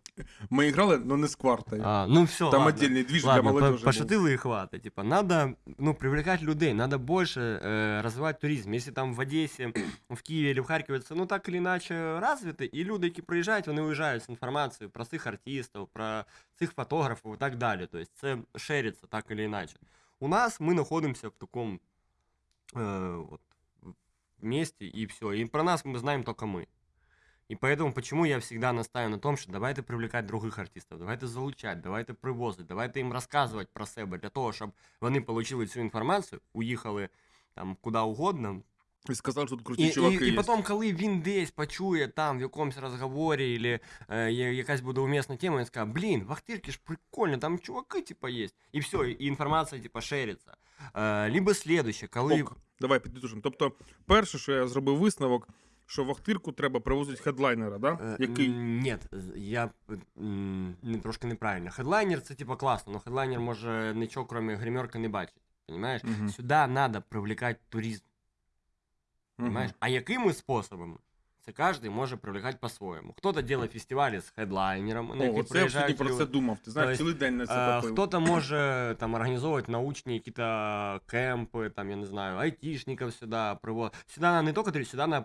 Ми грали, але не з квартою. А, ну все, Там ладно. отдельний движ для Ладно, по- молодежи. пошутили и хватит. Типа, надо, ну, привлекать людей, надо больше э, развивать туризм. Если там в Одессе, в Киеве или в Харькове це, ну, так или иначе развито, і люди, які приїжджають, вони уїжджають з інформацією про цих артистів, про цих фотографів і так далі. Тобто це шериться так или иначе. У нас мы находимся в таком э, вот, месте, и все. И про нас мы знаем только мы. И поэтому почему я всегда настаиваю на том, що давайте привлекати других артистів, давайте залучати, давайте привозити, давайте їм розказувати про себе для того, щоб вони отримали цю інформацію, уїхали там куди угодно. І сказав, що тут круті І, чуваки і, і є. потім, коли він десь почує там в якомусь розговорі, или е, я- якась буде умісна тема, він скаже, блін, в Ахтирці ж прикольно, там чуваки, типа, є. І все, і інформація, типа, шериться. Е, либо слідуще, коли... Ок, давай підітушимо. Тобто, перше, що я зробив висновок, що в Ахтирку треба привозити хедлайнера, да? Е, який Ні, я трошки неправильно. Хедлайнер це типа класно, але хедлайнер може нічого, крім гримерки, не бачить. Понимаешь? Мгм. Сюди треба привлекати туризм. Понимаешь? А якими способами? Це кожен може привлекати по-своєму. Хто-то робить фестивалі з хедлайнером, на О, які я приїжджають про це думав. Ти знаєш, цілий день на це. Хто-то може там організовувати научні якісь кемпи, там, я не знаю, айтішників сюди приводити. Сюди не тільки сюди треба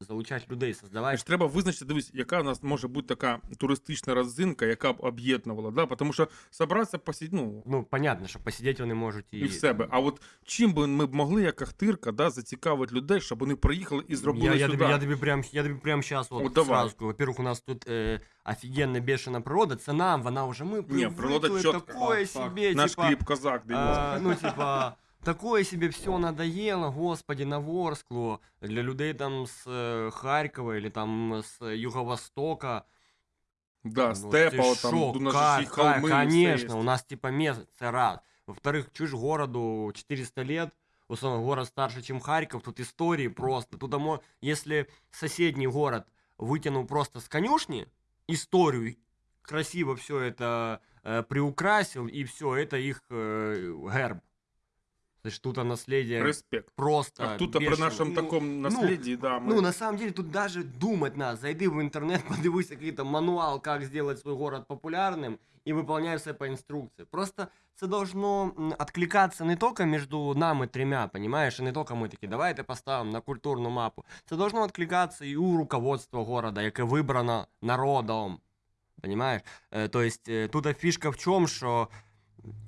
залучати людей, создавати Ж треба визначити, дивись, яка у нас може бути така туристична родзинка, яка б об'єднувала, да? тому що собратися посидіти, ну, Ну, понятно, що посидіти вони можуть і, і в себе. А от чим би ми б могли, як Ахтирка, да, зацікавити людей, щоб вони приїхали і зробили я, я, сюди? тобі, я, тобі прям, я тобі прям сейчас вот, Вот давай. сразу скажу. Во-первых, у нас тут э, офигенно бешена природа. Це нам, вона вже ми Не, природа привыкли, чітко. такое Так, так. себе, Наш типа, кліп Козак, дивіться. а, ну, типа, такое себе все надоело, господи, на Ворсклу, для людей там з е, Харкова или там з Юго-Востока. да, Ну, степа, ти от там, шо, у нас ка- же ще й холми, ка- все Конечно, є. у нас типа место, це раз. Во-вторых, чуешь, городу 400 лет, условно, город старше, чем Харьков, тут истории просто. Тут, если соседний город вытянул просто с конюшни историю, красиво все это э, приукрасил, и все, это их э, герб. То есть тут наследие Респект. просто А тут при бешено. нашому Ну, такому насліді, да, ми... ну, на самом деле, тут даже думать надо. Зайди в интернет, *laughs* подивись какой-то мануал, как сделать свой город популярным, и выполняй все по инструкции. Просто це должно м, откликаться не только между нами тремя, понимаешь, и не только мы такі, давайте поставимо на культурну мапу. Це должно откликаться і у руководства города, яке вибрано народом. Понимаешь? Э, то есть э, тут фишка в чем, що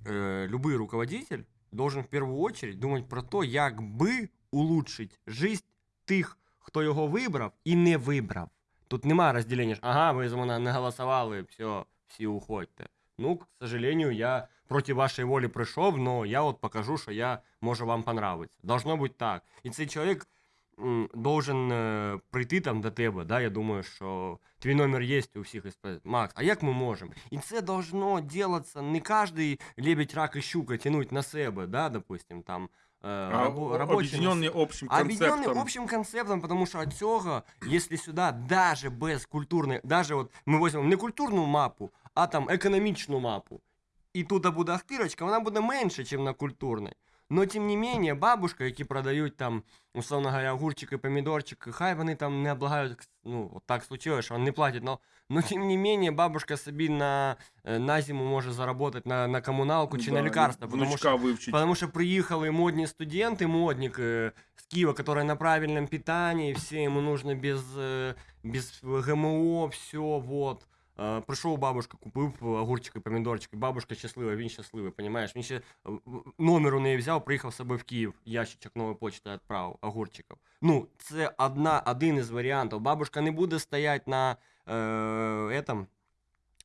э, любой руководитель должен в первую очередь думать про то, як би улучшить жизнь тих, хто його вибрав і не вибрав. Тут нема розділення, що, ага, ви за мене не голосували, все, всі уходьте. Ну, к сожалению, я проти вашої волі прийшов, але я от покажу, що я можу вам понравиться. Должно бути так. І цей чоловік должен е, прийти там до тебе, да, я думаю, що твій номер є у всіх і сказати, Макс, а як ми можемо? І це должно делаться, не кожний лебедь, рак і щука тянуть на себе, да, допустим, там, е, А, рабо- робочі на об'єднані общим Объединенный концептом. общим концептом, потому что от цього, если сюда даже без культурної, даже от ми візьмемо не культурну мапу, а там економічну мапу, і тут буде Ахтирочка, вона буде менше, ніж на культурній. Но тим не менее, бабушка, які продають там, условно говоря, огурчики, помідорчики, хай вони там не облагають, ну, от так случилось, що вони не платять, но, но тим не менее, бабушка собі на, е, на зиму може заработать на, на комуналку чи на Да, лікарства, і потому внучка що вивчить. Потому что приехали модные студенты, модник э, с Киева, который на правильном питании, все ему нужно без, э, без ГМО, все, вот. Е, Прийшов бабушка, купив огурчики, помідорчики. Бабушка щаслива, він щасливий, понимаєш? Він ще е, номер у неї взяв, приїхав з собою в Київ, ящичок нової почти відправив огурчиків. Ну, це одна, один із варіантів. Бабушка не буде стояти на е, этом,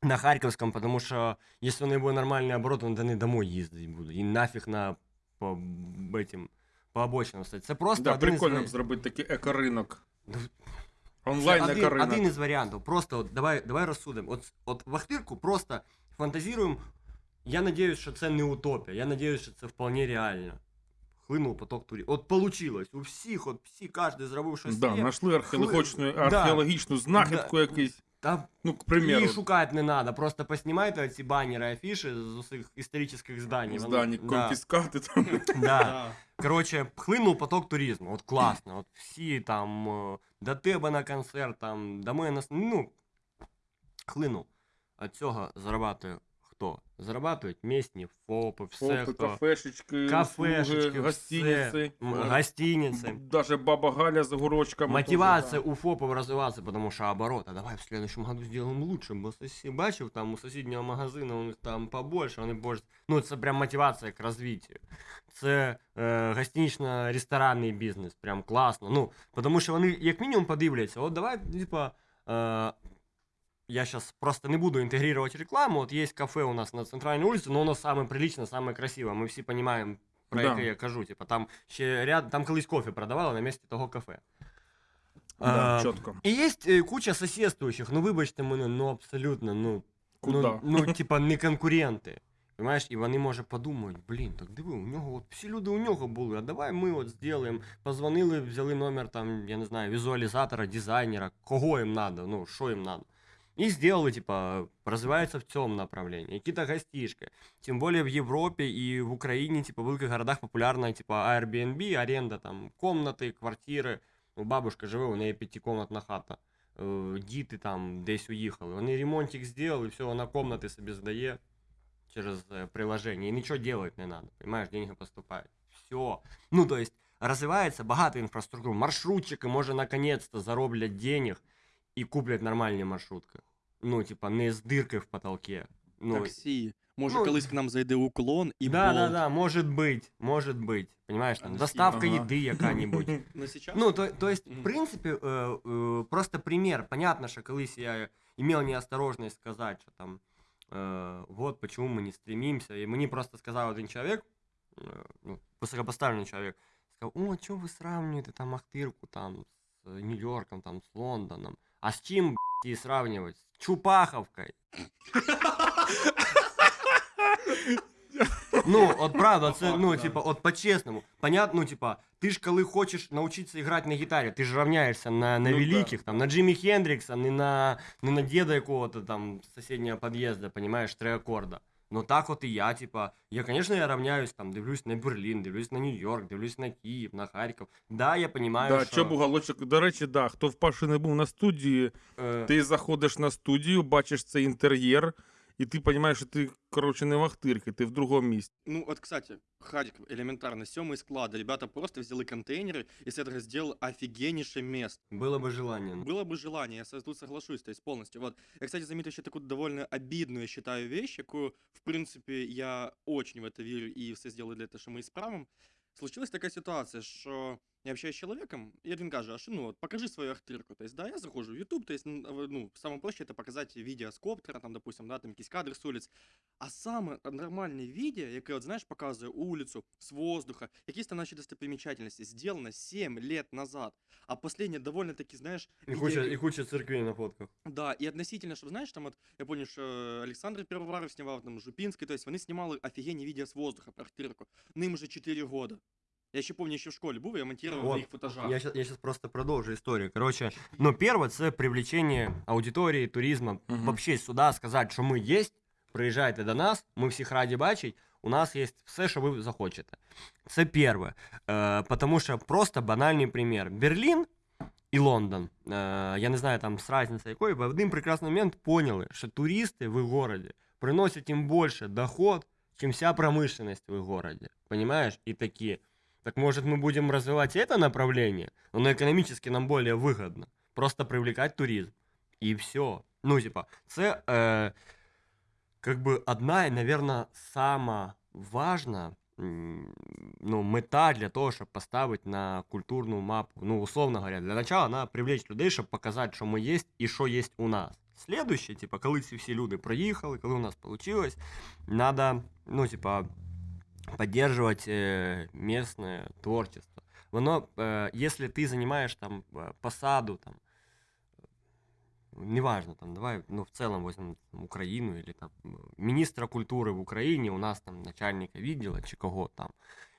на Харківському, тому що якщо у неї буде нормальний оборот, вона не домой їздити буде. І нафіг на по, этим, по обочинам стоять. Це просто Да, прикольно зробити такий екоринок. Онлайн на один, один із варіантів. Просто от, давай, давай розсудимо. От, от вахтирку просто фантазіруємо. Я надіюсь, що це не утопія. Я надіюсь, що це вполне реально. Хлинув поток турі. От получилось. У всіх, от всі, кожен зробив щось Да, знайшли археологічну, Да. археологічну знахідку якусь. Та Ну, к примеру, І шукати не треба. Просто поснімайте ці банери, афіші з усіх історичних зданій. Здані, да, конфіскати там. *laughs* да. Коротше, хлинув поток туризму. От класно. От всі там е, до тебе на концерт, там, до мене на с- Ну, хлинув. От цього зарабатує хто? Зарабатують місні ФОПи, все Опи, хто. кафешечки, Кафешечки, услуги, гостиниці. М, Гостиниці. Даже баба Галя з огурочками. Мотивация теж, у ФОПов развиваться, потому что оборот, а давай в следующем году сделаем лучше, бо сосі... бачив, там у сусіднього магазину у них там побольше, вони більше, ну це прям мотивація к розвиттю. Це е, гостинично-ресторанний бізнес, прям класно. Ну, тому що вони як мінімум подивляться, от давай, типа, е, я сейчас просто не буду интегрировать рекламу, вот есть кафе у нас на центральной улице, но оно самое приличное, самое красивое, мы всі понимаем, про Да. яке я кажу, типа, там ще ряд, там колись кофе продавали на місці того кафе. Да, А, чітко. І є е, куча сусідствуючих, ну вибачте мене, ну абсолютно, ну, Куда? ну, ну типа *laughs* не конкуренти. Понимаєш, і вони може подумають, блін, так диви, у нього от всі люди у нього були, а давай ми от зробимо. Позвонили, взяли номер там, я не знаю, візуалізатора, дизайнера, кого їм надо, ну, що їм надо. И сделали, типа, развивается в цьому направлении. Какие-то гостишки. Тем более в Европе и в Украине, типа, в великих городах популярна, типа, Airbnb, аренда там комнати, квартири. Ну, бабушка живе, у неї п'ятикомнатна хата. Е, Діти там десь уїхали. Вони ремонтик зробили, все, вона комнати собі здає через е, приложение. І нічого делать не надо. Понимаешь, деньги поступають. Все. Ну, то есть, розвивається багато інфраструктур. Маршрутчики, може, наконец-то зароблять денег і куплять нормальні маршрутки. Ну, типа, не з дирки в потолке. Ну, Таксі. Може, ну, колись к нам зайде уклон і да, да, Bolt. да, может быть, может быть. Понимаешь, А там, на доставка Steam, ага. еды яка-нибудь. *laughs* Ну, сейчас? Ну, то, то есть, Мгм. в принципе, э, э, просто пример. Понятно, что колись я имел неосторожность сказать, что там, э, вот почему мы не стремимся. И мне просто сказал один человек, э, ну, высокопоставленный человек, сказал, о, что вы сравниваете там Ахтырку там с э, Нью-Йорком, там, с Лондоном. А с чем, блядь, и сравнивать? С Чупаховкой. Ну, от правда, це, ну, типа, от по-чесному. Понятно, ну, типа, ти ж коли хочеш навчитися грати на гітарі, ти ж равняєшся на, на Ну, да. великих, там, на Джиммі Хендрікса, не на, не на деда якого-то там з сусіднього під'їзду, понимаешь, три акорда. Ну так от і я, типа, я, конечно, я равняюсь, там, дивлюсь на Берлін, дивлюсь на Нью-Йорк, дивлюсь на Київ, на Харків. Да, я понимаю, Да, що... чоб уголочок. До речі, да, хто вперше не був на студії, е, ти заходиш на студію, бачиш цей інтер'єр, і ти розумієш, що ти, коротше, не в Ахтирці, ти в другому місці. Ну, от, кстати, Харьков, элементарно, сёмый склад. Ребята просто взяли контейнеры и с этого сделал офигеннейшее место. Було би желання. Было бы желание, я со- тут соглашусь, то есть полностью. Вот. Я, кстати, заметил еще такую довольно обидную, я считаю, вещь, якую, в принципе, я очень в это верю и все сделаю для того, что мы исправим. Случилась такая ситуация, что я общаюсь с человеком, и один каже, а що, ну, от, покажи свою ахтирку. То есть, да, я захожу в YouTube, то есть, н- в- ну, самое проще это показать видео с коптера, там, допустим, да, там, якісь кадри з улиц. А саме нормальне відео, яке, от, знаєш, показує улицу з воздуха, якісь там наші достопримечательності, сделано 7 лет назад. А последнее довольно-таки, знаешь, І видео- куча, і куча церквей на фотках. да, і относительно, чтобы, знаешь, там от, я помню, що Олександр Пивоваров знімав, там, Жупінський, то есть вони знімали офігенні відео з воздуха про Ахтирку. Ним уже 4 года. Я ще помню, ще в школі був, я монтував Вот, на їх футажах. Я сейчас, я сейчас просто продолжу историю. Короче, ну, первое, це привлечение аудиторії, туризму. Мгм. Вообще сюди сказати, що ми є, приїжджайте до нас, ми всіх раді бачить, у нас є все, що ви захочете. Це перше. Е, потому що просто банальний пример. Берлін і Лондон, е, я не знаю там з разницей якої, в один прекрасний момент поняли, що туристи в їх городі приносять їм більше доход, чем вся промышленность в их городе. Понимаешь? И такие, так может мы будем развивать это направление? Оно экономически нам более выгодно. Просто привлекать туризм. И все. Ну, типа, це е, как бы одна, наверное, сама важна м, ну, мета для того, щоб поставити на культурну мапу. Ну, условно говоря, для начала треба привлечь людей, щоб показати, що ми є і що є у нас. Следующее, типа, коли ці всі люди проїхали, коли у нас получилось, надо, ну, типа, поддерживать э, местное творчество. Воно, э, если ты занимаешь там э, посаду, там, неважно, там, давай, ну, в целом возьмем там, Украину или там м, министра культури в Україні, у нас там начальника відділу чи кого там.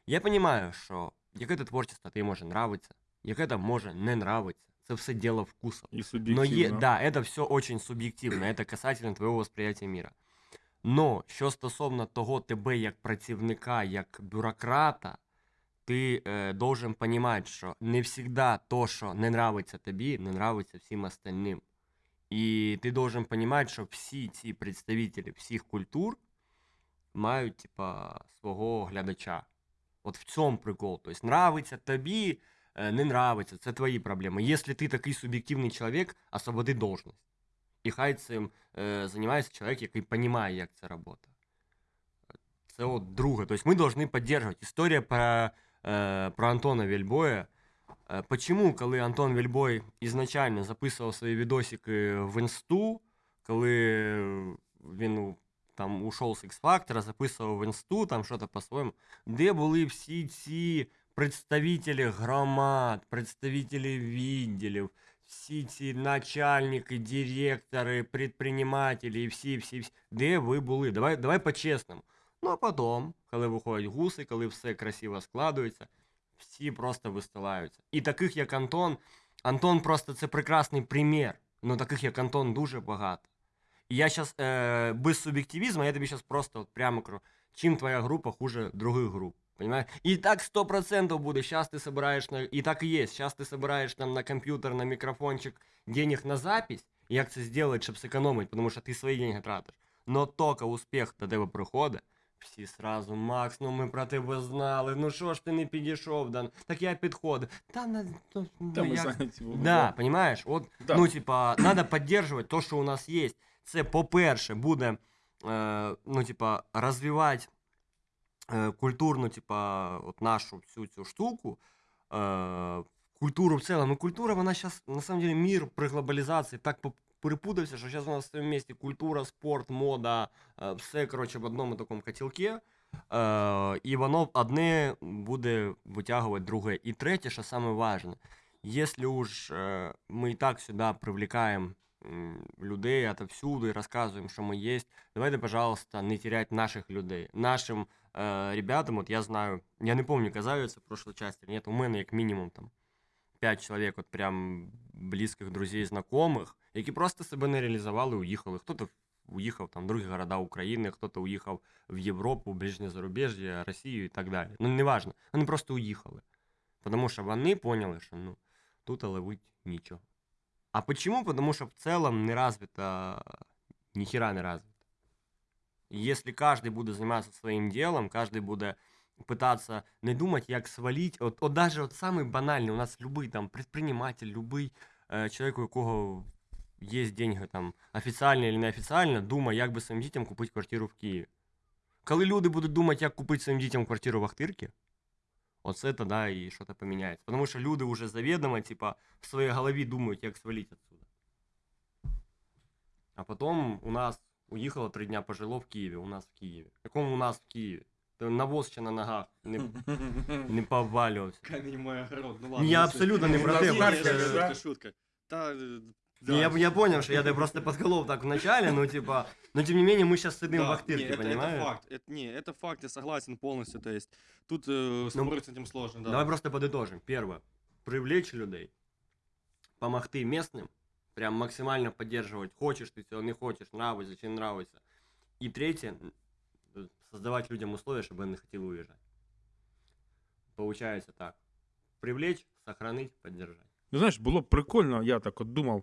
Я розумію, що яке то творчество тобі може нравиться, яке то може не нравиться. Це все діло вкусу. І Но суб'єктивно. е, да, это все очень суб'єктивно, это касательно твоего восприятия мира. Но що стосовно того тебе як працівника, як бюрократа, ти е, должен понимать, що не всегда то, що не нравиться тобі, не нравиться всім остальним. І ти должен понимать, що всі ці представителі всіх культур мають, типа, свого глядача. От в цьому прикол. Тобто, нравиться тобі, е, не нравиться, це твої проблеми. Якщо ти такий суб'єктивний чоловік, освободи должність. І хай цим е, займається чоловік, який розуміє, як це працює. Це от друге. Тобто ми повинні підтримувати. Історія про, е, про Антона Вельбоя. Е, Почему, коли Антон Вельбой ізначально записував свої відосики в інсту, коли він ну, там ушов з X-Factor, записував в інсту, там щось по-своєму, де були всі ці представителі громад, представителі відділів, всі ці начальники, директори, предпринимателі всі, всі, всі, де ви були? Давай, давай по-чесному. Ну а потім, коли виходять гуси, коли все красиво складується, всі просто вистилаються. І таких, як Антон, Антон просто це прекрасний примір. Ну таких, як Антон, дуже багато. І я зараз е, без суб'єктивізму, я тобі зараз просто от прямо кажу, чим твоя група хуже других груп. Понимаешь? И так сто процентов будет. Сейчас ты собираешь, на... и так и есть. Сейчас ты собираешь там на компьютер, на микрофончик денег на запись, і як це зробити, щоб зекономити, тому що ти свої деньги тратиш. Но тільки успіх до тебе приходить, всі сразу, Макс, ну ми про тебе знали, ну що ж ти не підійшов, да? так я підходив. Та, на, ну, Та ну, ми як... зайняті були, Да, понимаешь? От, Да. ну, типа, надо поддерживать то, що у нас є. Це, по-перше, буде, е, ну, типа, розвивати е, культурну, типа, от нашу всю цю штуку, е, культуру в цілому. І культура, вона зараз, на самом деле, мир при глобалізації так перепутався, що зараз у нас в місті культура, спорт, мода, е, все, коротше, в одному такому котілці. Е, і воно одне буде витягувати друге. І третє, що важне, если уж э, мы и так сюда привлекаем м, людей отовсюду и рассказываем, что мы есть, давайте, пожалуйста, не терять наших людей. Нашим э, ребятам, вот я знаю, я не помню, казалось в прошлой части, или нет, у мене як мінімум там 5 чоловік, от прям близьких друзей, знайомих, які просто себе не реалізували, уїхали. Хто-то уїхав там в другі города України, хто-то уїхав в Європу, ближнє зарубіжжя, Росію і так далі. Ну, неважно. Вони просто уїхали. Тому що вони поняли, що ну, тут ловить нічого. А почему? Потому что в целом не развито, ни хера не развито. И Если каждый буде заниматься своим делом, каждый буде пытаться не думать, як свалить. От, от даже от самый банальный, у нас любой там предприниматель, любой е, чоловік, у якого є деньги там офіційно чи неофіційно, думає, як би своїм дітям купити квартиру в Києві. Коли люди будуть думати, як купити своїм дітям квартиру в Ахтирці, оце тоді і щось поміняється. Тому що люди вже завідомо, типа, в своїй голові думають, як свалити отсюда. А потім у нас уїхало три дня пожило в Києві, у нас в Києві. Якому у нас в Києві? Та Навоз ще на ногах не, *laughs* не повалювався. Камінь мой огород. Ну Ні, ладно. я ну, це- абсолютно не Ну, про ні, те, ні, Харків, шутка, да? шутка, шутка. Та, е, Не, я, да. я понял, что я тебя просто подколол так вначале, но типа, но тем не менее мы сейчас сидим Да, в Ахтырке, не, это, понимаешь? это факт. Это, не, это факт, я согласен полностью. То есть тут э, спорить с этим сложно, да. Давай просто подытожим. Первое. Привлечь людей. Помогти местным. Прям максимально поддерживать. Хочешь ты этого, не хочешь, нравится, не нравится. И третье. Создавать людям условия, чтобы они хотели уезжать. Получается так. Привлечь, сохранить, поддержать. Ну, знаєш, було б прикольно, я так от думав,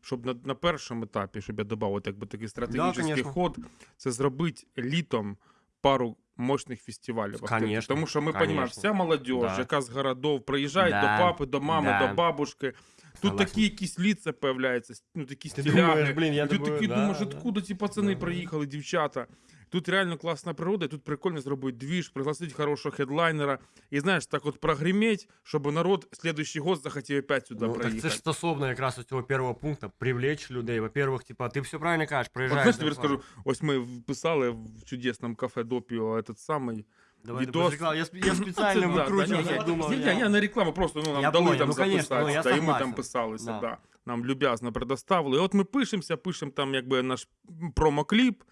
щоб на, на першому етапі, щоб я додав якби такий стратегічний конечно. ход, це зробити літом пару мощних фестивалів. Конечно, Тому що ми розуміємо, вся молодь, Да. яка з городов приїжджає Да, до папи, до мами, да. до бабушки. Тут такі якісь ліца появляються, ну такі Ти думаєш, блін, я думаю, да, думаєш, да. откуда ці пацани Да. приїхали, дівчата. Тут реально класна природа, і тут прикольно зробити двіж, пригласити хорошого хедлайнера. І знаєш, так от прогреметь, щоб народ следующий год захотів опять сюди Ну, так приїхати. це ж стосовно якраз ось цього першого пункту привлечь людей. Во-первых, типа, ти все правильно кажеш, От приїжджаєш. знаєш, до тобі скажу, ось ми писали в чудесному кафе Допіо этот самий Давай Відос. ти реклама. Я, сп- я спеціально Це, да, *laughs* да, викручував, ні, я ні, думав, ні, я- ні, не реклама, просто ну, нам Я дали понял, там ну, конечно, записатися, ну, я да, і ми там согласен. писалися, Да. да. Нам люб'язно предоставили. І от ми пишемося, пишемо там якби наш промокліп,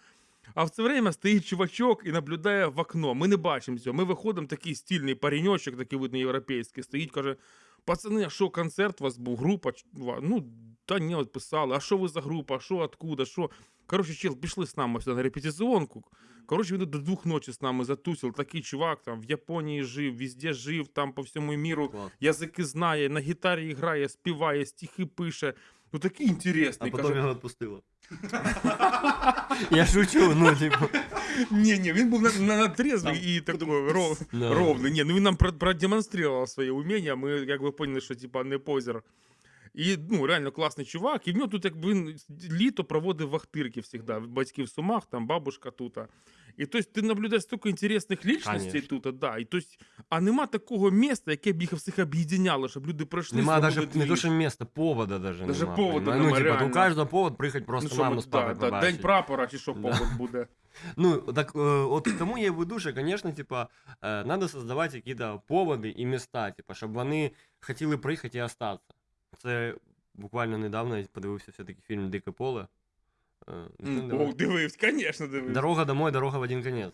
а в це время стоїть чувачок і наблюдає в окно. Ми не бачимо цього. Ми виходимо, такий стильний пареньочок, такий видно європейський, стоїть, каже: пацани, а що концерт у вас був? Група? Ну, та ні, от писали, а що ви за група, а що, откуда, що? Коротше, чел, пішли з нами сюди на репетиціонку. Коротше, він до двох ночі з нами затусив. Такий чувак там в Японії жив, везде жив, там по всьому міру язики знає, на гітарі грає, співає, стихи пише. Ну такий А інтересний. потім Каже, його відпустило. Я шучу, ну, типу. ні, ні, він був на, на, на трезвий і такий ров, Да. ровний. Ні, ну він нам про- продемонстрував своє уміння, ми якби поняли, що типа не позер. І ну, реально класний чувак. І в нього тут якби він літо проводив в Ахтирки завжди. Батьки в Сумах, там бабушка тут. І тобто ти наблюдаєш стільки інтересних лічностей тут, да. І, тобто, а нема такого міста, яке б їх всіх об'єднало, щоб люди пройшли. Нема даже не то, що места, повода даже Даже нема. повода понимаешь? нема, Ну, типа, у каждого повод приїхати просто Ну, маму з да, да. День прапора, чи що Да. повод буде. *laughs* Ну, так э, вот к тому я и веду, що, конечно, типа, э, надо создавать какие-то поводи і міста, типа, щоб вони хотіли приїхати і остатися. Це буквально недавно я подивився все-таки фільм Дике поле. Е, ну. О, дивився, звісно, дивився. Дорога домой, дорога в один конец.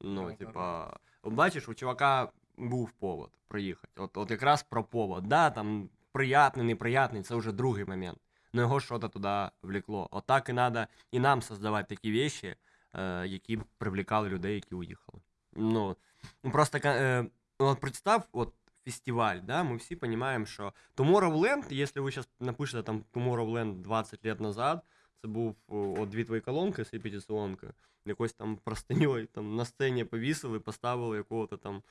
Ну, типа, бачиш, у чувака був повод приїхати. От, от якраз про повод. Да, там приятний, неприятний, це вже другий момент. Но його щось туди влекло. От так і треба і нам создавати такі вещи, е, які привлекали людей, які уїхали. Ну, ну, просто е, от представ, от фестиваль, да, мы все понимаем, що Tomorrowland, если ви зараз напишете там Tomorrowland 20 лет назад, це був от дві твої колонки з репетиціонки, якось там простиньою там на сцені повісили, поставили якого-то там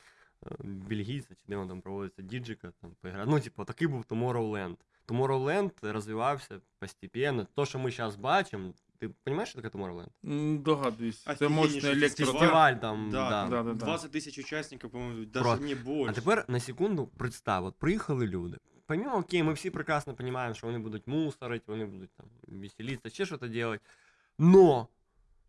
е, бельгійця, чи де він там проводиться, діджика, там поіграти. Ну, типу, такий був Tomorrowland. Tomorrowland розвивався постепенно. То, що ми зараз бачимо, ти розумієш, що таке Tomorrowland? М, Догадуюсь. Це Офігенніший мощний електро. фестиваль. Фестиваль там, Да, да. да, да, да. 20 тисяч учасників, по-моєму, даже Просто. не більше. А тепер на секунду представ, от приїхали люди. Помимо, окей, ми всі прекрасно розуміємо, що вони будуть мусорити, вони будуть там веселитися, ще щось робити. Но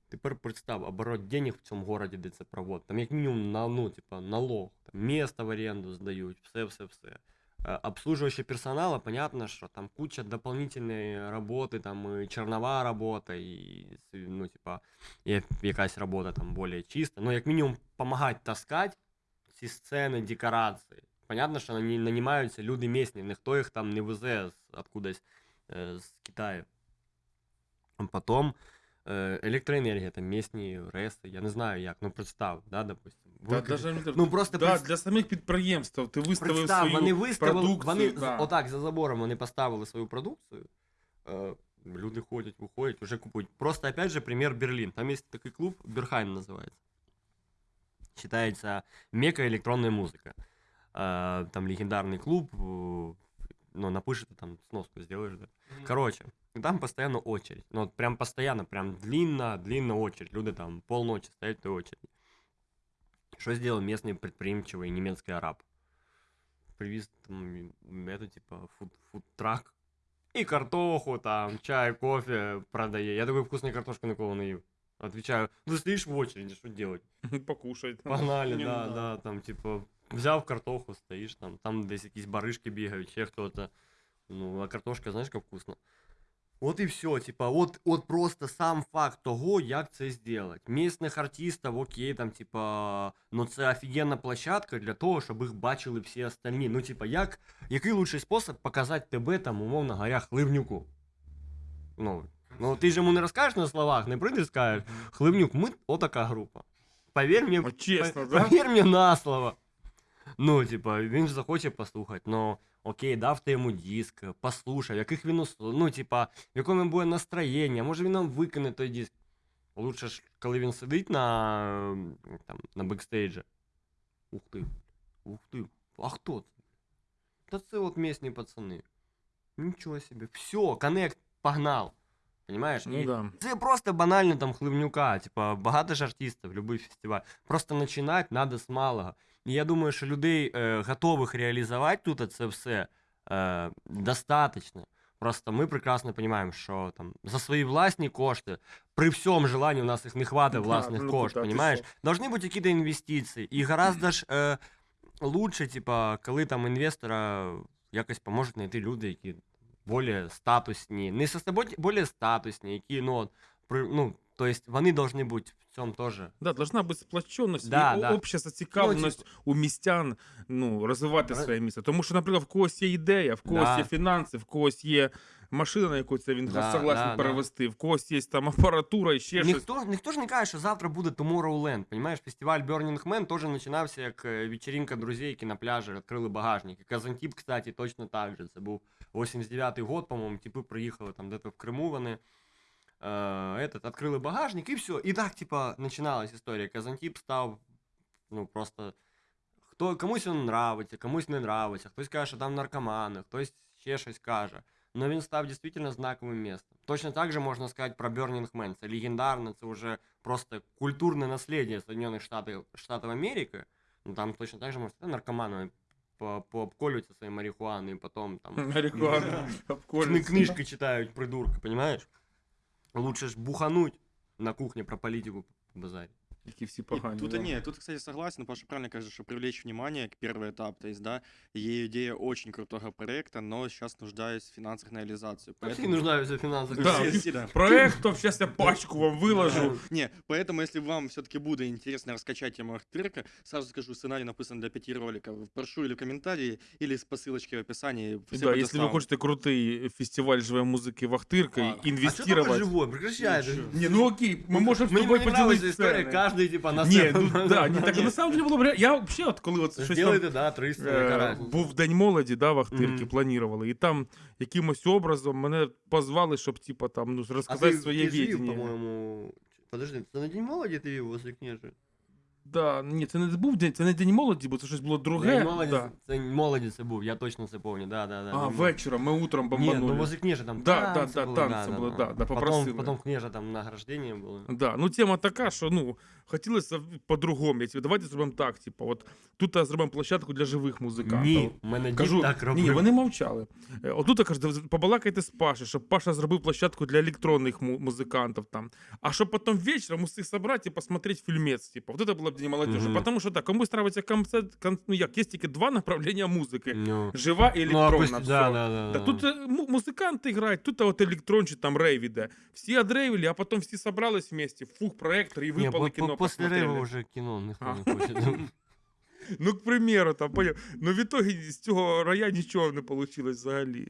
тепер представ, оборот денег в цьому городі, де це проводить. Там як мінімум на, ну, типа, налог, там, місто в оренду здають, все, все, все. Е, Обслуживающий персонала, понятно, що там куча дополнительної роботи, там і чернова робота, і ну, типа, і якась робота там більш чиста. Ну, як мінімум, допомагати таскати ці сцени, декорації. Понятно, що нані- нанімаються люди місні, ніхто їх там не везе з откудись е, з Китаю. Потім е, електроенергія, там місні реси, я не знаю як, ну представ, да, допустим. Да, Виклик- даже, Ну, просто да, представ- для самих підприємств ти виставив Представ, свою вони виставили, продукцію. вони да. з- отак за забором вони поставили свою продукцію. Е, люди ходять, виходять, вже купують. Просто опять же пример Берлін. Там є такий клуб, Берхайм називається. Считается мека электронная музыка. Е, там легендарный клуб, э, ну, напишите, там сноску сделаешь, да. Короче, и там постоянно очередь. Ну, вот прям постоянно, прям длинно, длинно очередь. Люди там полночи стоят в той очереди. Что сделал местный предприимчивый немецкий араб? Привез там м, это типа фуд, фудтрак. И картоху там, чай, кофе продає. Я такой вкусной картошки никого не ел. Отвечаю, ну стоишь в очереди, что делать? *laughs* Покушай. там. Погнали, Не, ну да, да. да, там, типу, взяв картоху, стоїш там, там десь якісь баришки бігають, ще хто-то. Ну, а картошка, знаєш, як вкусно. От і все, типа, от, от просто сам факт того, як це зробити. Місних артистів, окей, там, типа, ну це офігенна площадка для того, щоб їх бачили всі остальні. Ну, типа, як, який лучший спосіб показати тебе, там, умовно говоря, хливнюку? Ну, ну ти ж йому не розкажеш на словах, не прийдеш скажеш, Хливнюк, ми отака група. Повір мені, От чесно, Пов- да? Повір мені на слово. Ну, типа, він ж захоче послухати, ну, окей, дав ти йому диск, послухав, яких він услов... ну, типа, в якому буде настроєння, може він нам викине той диск. Лучше ж, коли він сидить на, там, на бекстейджі. Ух ти, ух ти, а хто це? Та це от місні пацани. Нічого собі. Все, коннект, погнал. Понимаешь? Ну да. це просто банально там хливнюка, типа багато ж артистів, любий фестиваль. Просто починати треба з малого. І я думаю, що людей е, готових реалізувати тут це все е, достатньо. Просто ми прекрасно розуміємо, що там за свої власні кошти, при всьому желанні у нас їх не хватить Да, власних ну, коштів, куда ти понимаєш? що? Должны бути якісь інвестиції. І гораздо ж е, лучше, типа, коли там інвестора якось поможуть знайти люди, які більш статусні, не со собою, більш статусні, які, ну, от, при, ну, то есть вони должны бути в цьому теж. Да, должна бути сплоченість Да, і да. обща зацікавленість у містян ну, розвивати Ра- своє місто. Тому що, наприклад, в когось є ідея, в когось Да. є фінанси, в когось є машина, на яку це він Да, согласен да, да. перевести, в когось є там *laughs* апаратура і ще щось. Ніхто, ніхто ж не каже, що завтра буде Tomorrowland. Понимаєш, фестиваль Burning Man теж починався як е, вечеринка друзей, які на пляжі відкрили багажник. І Казантіп, кстати, точно так же. Це був 89-й год, по-моєму, типи приїхали там де-то в Криму вони. Е, этот, відкрили багажник і все. І так, типа, починалась історія. Казантіп став, ну, просто. Хто, комусь він нравиться, комусь не нравиться, хтось каже, що там наркомани, хтось ще щось каже. Но він став дійсно знаковим містом. Точно так же можна сказати про Burning Man. Це легендарно, це вже просто культурне наслідя Соединених Штатів, Штатів Америки. Ну там точно так же можна сказати, наркоманами по- пообколюються своєю марихуаною, і потім там Марихуана, кни- *laughs* обколюється. книжки читають, придурки, понимаешь? Лучше ж бухануть на кухне про политику базарить. Які всі И погані. тут, да. не, тут, кстати, согласен, Паша правильно кажется, что привлечь внимание к первый этап, то есть, да, ей идея очень крутого проекта, но сейчас нуждаюсь в финансах на реализацию. Всі нуждаються в фінансах. *laughs* Да. Все- все, да. Проект, то зараз я пачку вам виложу. Не, поэтому, если вам все-таки будет интересно раскачать тему Ахтырка, сразу скажу, сценарий написан для пяти роликов. Прошу или в комментарии, или по ссылочке в описании. все Да, якщо ви предоставлю. хочете крутий фестиваль живої музики Вахтирка А, і А что інвестувати. живой? Прекращай. Ничего. же. Не, ну окей, мы можем с Мне тобой не нравится поделить история, сцены. каждый типа на Не, себе. ну да, не так. На самом деле було б ре- Я вообще, от коли от щось там, Сделайте, да, 300, е, яка разниця. був День молоді, да, в Ахтирки Мгм. планували, і там якимось образом мене позвали, щоб типа там ну, А розказати ты, своє ты жив, відіння. по-моему... Подожди, ты на День молоді ти вів возле княжи? Да, ні, це не був день, це не день молоді, бо це щось було друге. День молоді, да. це молоді це був, я точно це помню, да, да, да. А, вечором, ми утром Ні, бомбанули. ну возле княжи там Да, да, танці да, були, танці були, да, да, попросили. Потом, потом княжа там награждення було. Да, ну тема така, що ну хотілося по-другому. Я тебе, давайте зробимо так. Типу, от тут зробимо площадку для живих музикантів. Ні, мене Кажу, так робив. ні, вони мовчали. Е, Отут я кажу, побалакайте з Пашею, щоб Паша зробив площадку для електронних му- музикантів там. А щоб потім вечором усіх собрати і посмотреть фільмець. Типу, вот это було б День молодежи. Мгм. Потому що так, комусь нравиться концерт, кон, ну як, є тільки два направлення музики. Ну, Жива і ну, а електронна. пусть- всё. да, да, да, Да, да. тут е, му- музиканти грають, тут от електрон чи там рейв іде. Всі одрейвили, а потім всі собрались вместе, фух, проектор і Не, випали по- кіно по- после посмотрели. рейва уже кино ніхто А. не хоче. *laughs* Ну, к примеру, там, поняв. Ну, в итоге з цього рая нічого не вийшло взагалі.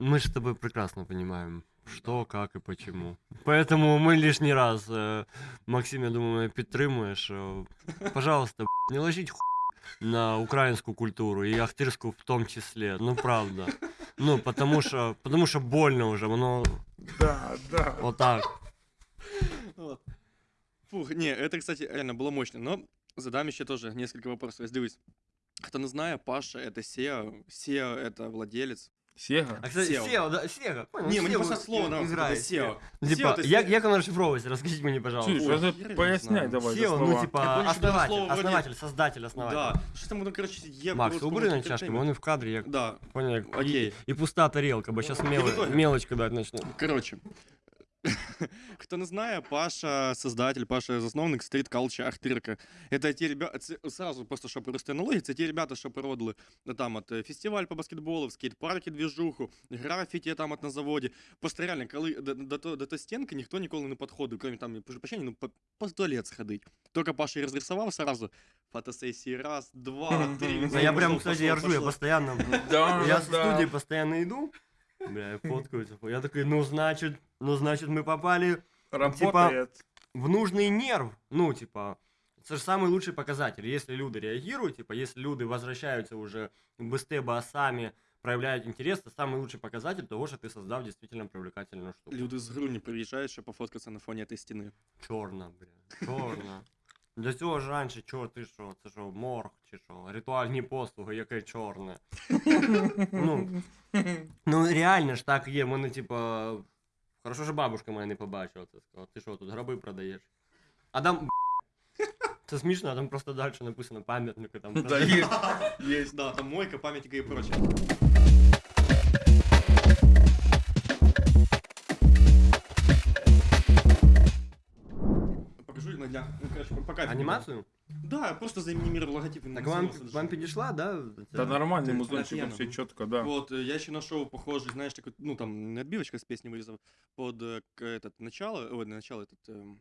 Мы же с тобой прекрасно понимаем, что, как и почему. *laughs* Поэтому мы лишний раз, э, Максим, я думаю, мене підтримує, що, пожалуйста, б**, *laughs* не ложіть ху на українську культуру і ахтирську в тому числі. Ну, правда. Ну, потому що, потому що больно вже, воно Да, да. отак. Вот. Фух, не, это, кстати, реально было мощно. Но задам еще тоже несколько вопросов. Если дивись, кто не знает, Паша это SEO, SEO это владелец. Сега. А, кстати, Сео. Сео, да, Сега, понял, не, мне Сео просто слово нравится, играет, это SEO. Типа, SEO, то есть як, ты- як воно розшифровується? Розкажіть мені, пожалуйста. Чуєш, Ой, вже хер я поясняй знаю. давай за SEO, ну, слова. типа, Я помню, что даже основатель, слово вроде- основатель, создатель, основатель. Да, что там, ну, короче, я Макс, просто убери на помню, чашки, entertainment. вони в кадрі, як Да, понял, як Окей. І, і пуста тарілка, бо зараз мел... итоге. мелочь кидати почну. короче. *laughs* Кто не знает, Паша создатель, Паша засновник Street Culture Ахтирка. Это те ребята, сразу просто, щоб просто аналогії, це ті ребята, що породили ну, там от е, фестиваль по баскетболу, в скейт-парки движуху, графіті там от на заводі. Просто реально, коли до, до, до, до тої стінки ніхто ніколи не підходив, крім там, прошу прощения, ну, по, по туалет сходить. Тільки Паша її розрисував сразу, фотосесії раз, два, три. *laughs* Ну, я прям, Пошло, кстати, я пошло, ржу, я пошло. постоянно... *laughs* Да, Я с да. студии постоянно иду, бля, я фоткаюсь. Я такой, ну, значит, ну, значит, мы попали Работает. в нужный нерв. Ну, типа, это же самый лучший показатель. Если люди реагируют, типа, если люди возвращаются уже быстрее басами, проявляют интерес, это самый лучший показатель того, что ты создал действительно привлекательную штуку. Люди з Груні приїжджають, щоб пофоткатися на фоні цієї стіни. Чорна, бля, чорна. Для цього ж раніше, чого ти що, це що, морг чи що, ритуальні послуги, яке чорне. ну, ну реально ж так є, мене типа. Хорошо, що бабушка моя не побачила це сказала. Ти що, тут гроби продаєш? А там. Це смішно, а там просто далі написано пам'ятники там. Да, есть. Есть, да, там мойка, памятника и прочее. кайф. Анімацію? Да, просто заанімірував логотип. він Так на вам, зло саджав. вам підійшла, да? Та нормальний Це музончик, офігенно. вообще чітко, да. Вот, э, я еще нашел похожий, знаешь, такой, ну там, не отбивочка с песни вырезал, под э, к- этот начало, ой, не начало, этот... эм,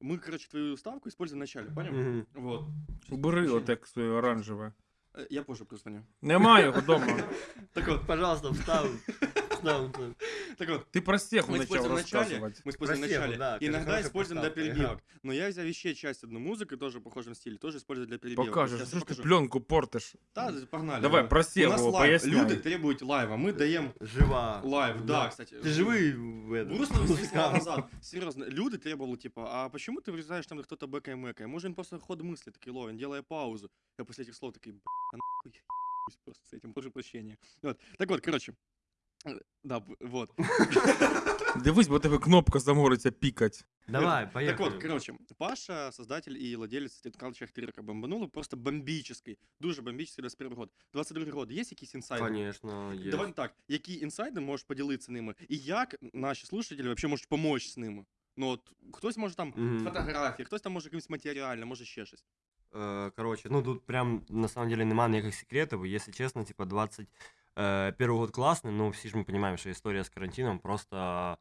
Мы, короче, твою ставку используем в начале, понял? Мгм. Вот. Убери отек своє оранжеве. Э, Я позже позвоню. Нема його вдома. Так вот, Пожалуйста, встав. встав. так вот. Ти про стеху Мы в начале, мы используем в начале. да, Иногда используем для перебивок. Но я взял еще часть одну музыки, тоже в похожем стиле, тоже использую для перебивок. Покажеш, Сейчас що я ж ти покажу. пленку портиш? Да, погнали. Давай, про У нас Сєву лайв. поясняй. Люди требуют лайва, мы даем Жива. лайв, да, кстати. Ты живый в этом. Грустно назад. Серьезно, люди требовали, типа, а почему ты вырезаешь там, кто-то бэкая мэкая? Может, он просто ход мысли такой ловит, делая паузу. Я после этих слов такой, а просто с этим, прошу прощения. Вот. Так вот, короче. э, Да, б- вот. *laughs* Дивись, бо тебе кнопка замориться пікать. Давай, Так поехали. вот, короче, Паша, создатель и владелец телеканалу Ахтирка, бомбануло просто бомбический, дуже бомбический 21 год. 22 год, є якісь інсайди? Конечно, есть. Давай так, які інсайди можеш поділитися ними, і як наші слушателі вообще можуть допомогти з ними? Ну от хтось може там Мгм. фотографії, хтось там може якимось матеріально, може ще щось. Э, Короче, ну тут прям на самом деле нема никаких секретов. и, Если честно, типа 21 год классный, но все же мы понимаем, что история с карантином просто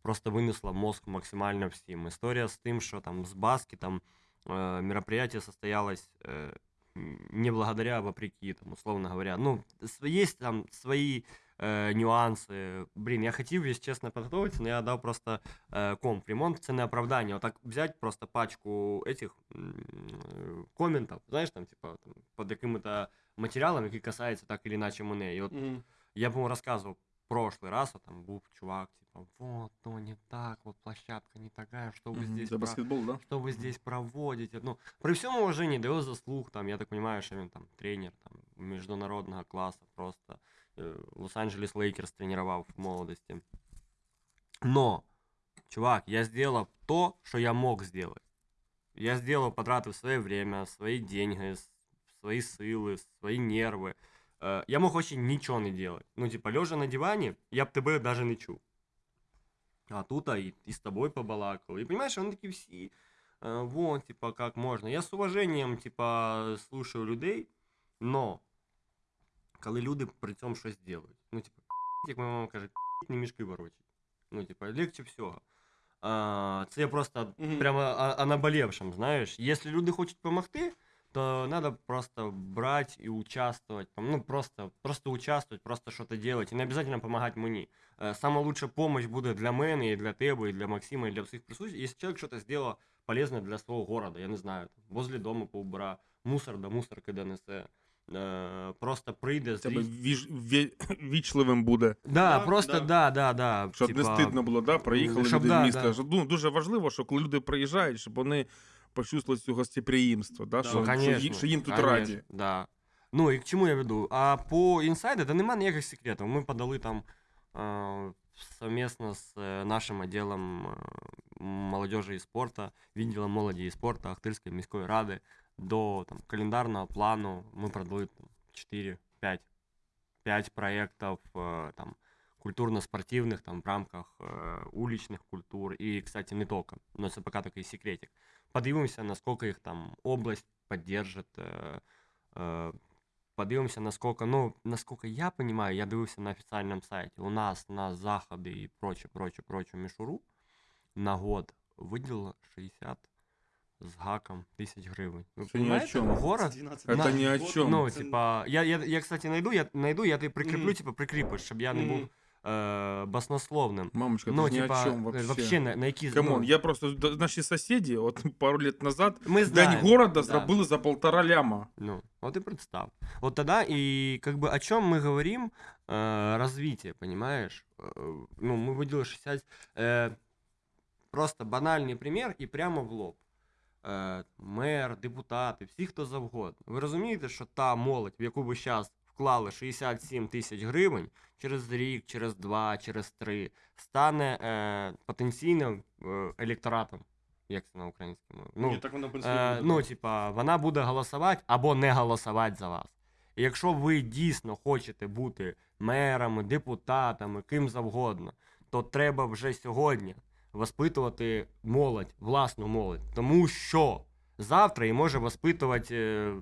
просто вынесла мозг максимально всем. История с тем, что там с Баски там э, мероприятие состоялось э, не благодаря, а вопреки, там, условно говоря. Ну, есть там свои э, нюансы. Блин, я хотів, если честно, подготовиться, но я дал просто э, комп. Ремонт це не оправдання. Отак взять просто пачку этих э, комментов, знаешь, там, типа, там, под якими-то матеріалами, які касаються так или иначе мене. І от я, по-моему, рассказывал в прошлый раз, вот там был чувак, типа, вот, то не так, вот площадка не такая, что вы Мгм, здесь За про- баскетбол, да? что вы здесь проводите. Ну, при всем уважении до его заслуг, там, я так понимаю, что он там тренер там, международного класса просто. э, Лос-Анджелес Лейкерс тренировал в молодости. Но, чувак, я сделал то, что я мог сделать. Я сделал, потратив свое время, свои деньги, с- свои силы, свои нервы. Э, Я мог вообще ничего не делать. Ну, типа, лежа на диване, я б тебе даже не чув. А тут а и, и с тобой побалакал. И понимаешь, он такие все, э, вот, типа, как можно. Я с уважением, типа, слушаю людей, но коли люди при цьому щось делають. Ну, типа, як моя мама каже, не мішки ворочать. Ну, типа, легче всього. А, це я просто Мгм. прямо о, о наболевшем, знаєш. Якщо люди хочуть допомогти, то надо просто брать и участвовать. там, Ну, просто, просто участвовать, просто что-то делать. И не обязательно помогать мені. Э, Самая лучшая помощь буде для мене, і для тебе, і для Максима, і для всіх присутствующих, если человек что-то сделал полезное для свого города, я не знаю, там, возле дома поубира, мусор до мусорки донесе, е, просто прийде, Тебе віж... вічливим буде. Да, Да, просто да. да, да, да. Щоб не стидно було, да? Проїхали щоб люди да, в місто. да. Ну, дуже важливо, що коли люди приїжджають, щоб вони почувствували цю гостеприємство, да? Да. Що, Ну, що, конечно, їм, що їм тут конечно, раді. Да. Ну і к чому я веду? А по інсайду, да нема ніяких секретів. Ми подали там е, совместно з е, нашим відділом е, молодежі і спорту, відділом молоді і спорту Ахтирської міської ради до там, календарного плану. Ми продали там, 4-5 5 проєктів е, там, культурно-спортивних там, в рамках е, уличних культур. І, кстати, не тільки. Но це поки такий секретик. Подивимося, наскільки їх там область поддержит. Э, э, подивимося, насколько, ну, насколько я понимаю, я дивився на офіційному сайті, у нас на заходи і проче, проче, проче мішуру на год виділило 60 з гаком тисяч гривень. Ви Це ні о понимаете? чому. Город, Це На- ні о чому. ну, типа, я, я, я, кстати, найду, я найду, я тебе прикріплю, Мгм. типа, прикріпиш, щоб я не Мгм. був е, баснословним. Мамочка, Ну, ти ж ні типа, о чому е, вообще. вообще на, на які... Камон, ну, я просто д- наші сусіди, от *laughs* пару лет назад, ми День знаємо. города да. зробили за полтора ляма. Ну, вот и представь. Вот тогда и как бы о чем мы говорим, э, развитие, понимаешь? Э, ну, мы выделили 60... э, просто банальний пример і прямо в лоб. Е, мер, депутати, всі, хто завгодно. Ви розумієте, що та молодь, в яку ви зараз вклали 67 тисяч гривень, через рік, через два, через три, стане е, потенційним е, електоратом. Як це на українській мові? Ну, так воно в принципі Е, ну, типа, вона буде голосувати або не голосувати за вас. І якщо ви дійсно хочете бути мерами, депутатами, ким завгодно, то треба вже сьогодні воспитувати молодь, власну молодь. Тому що завтра і може воспитувати е,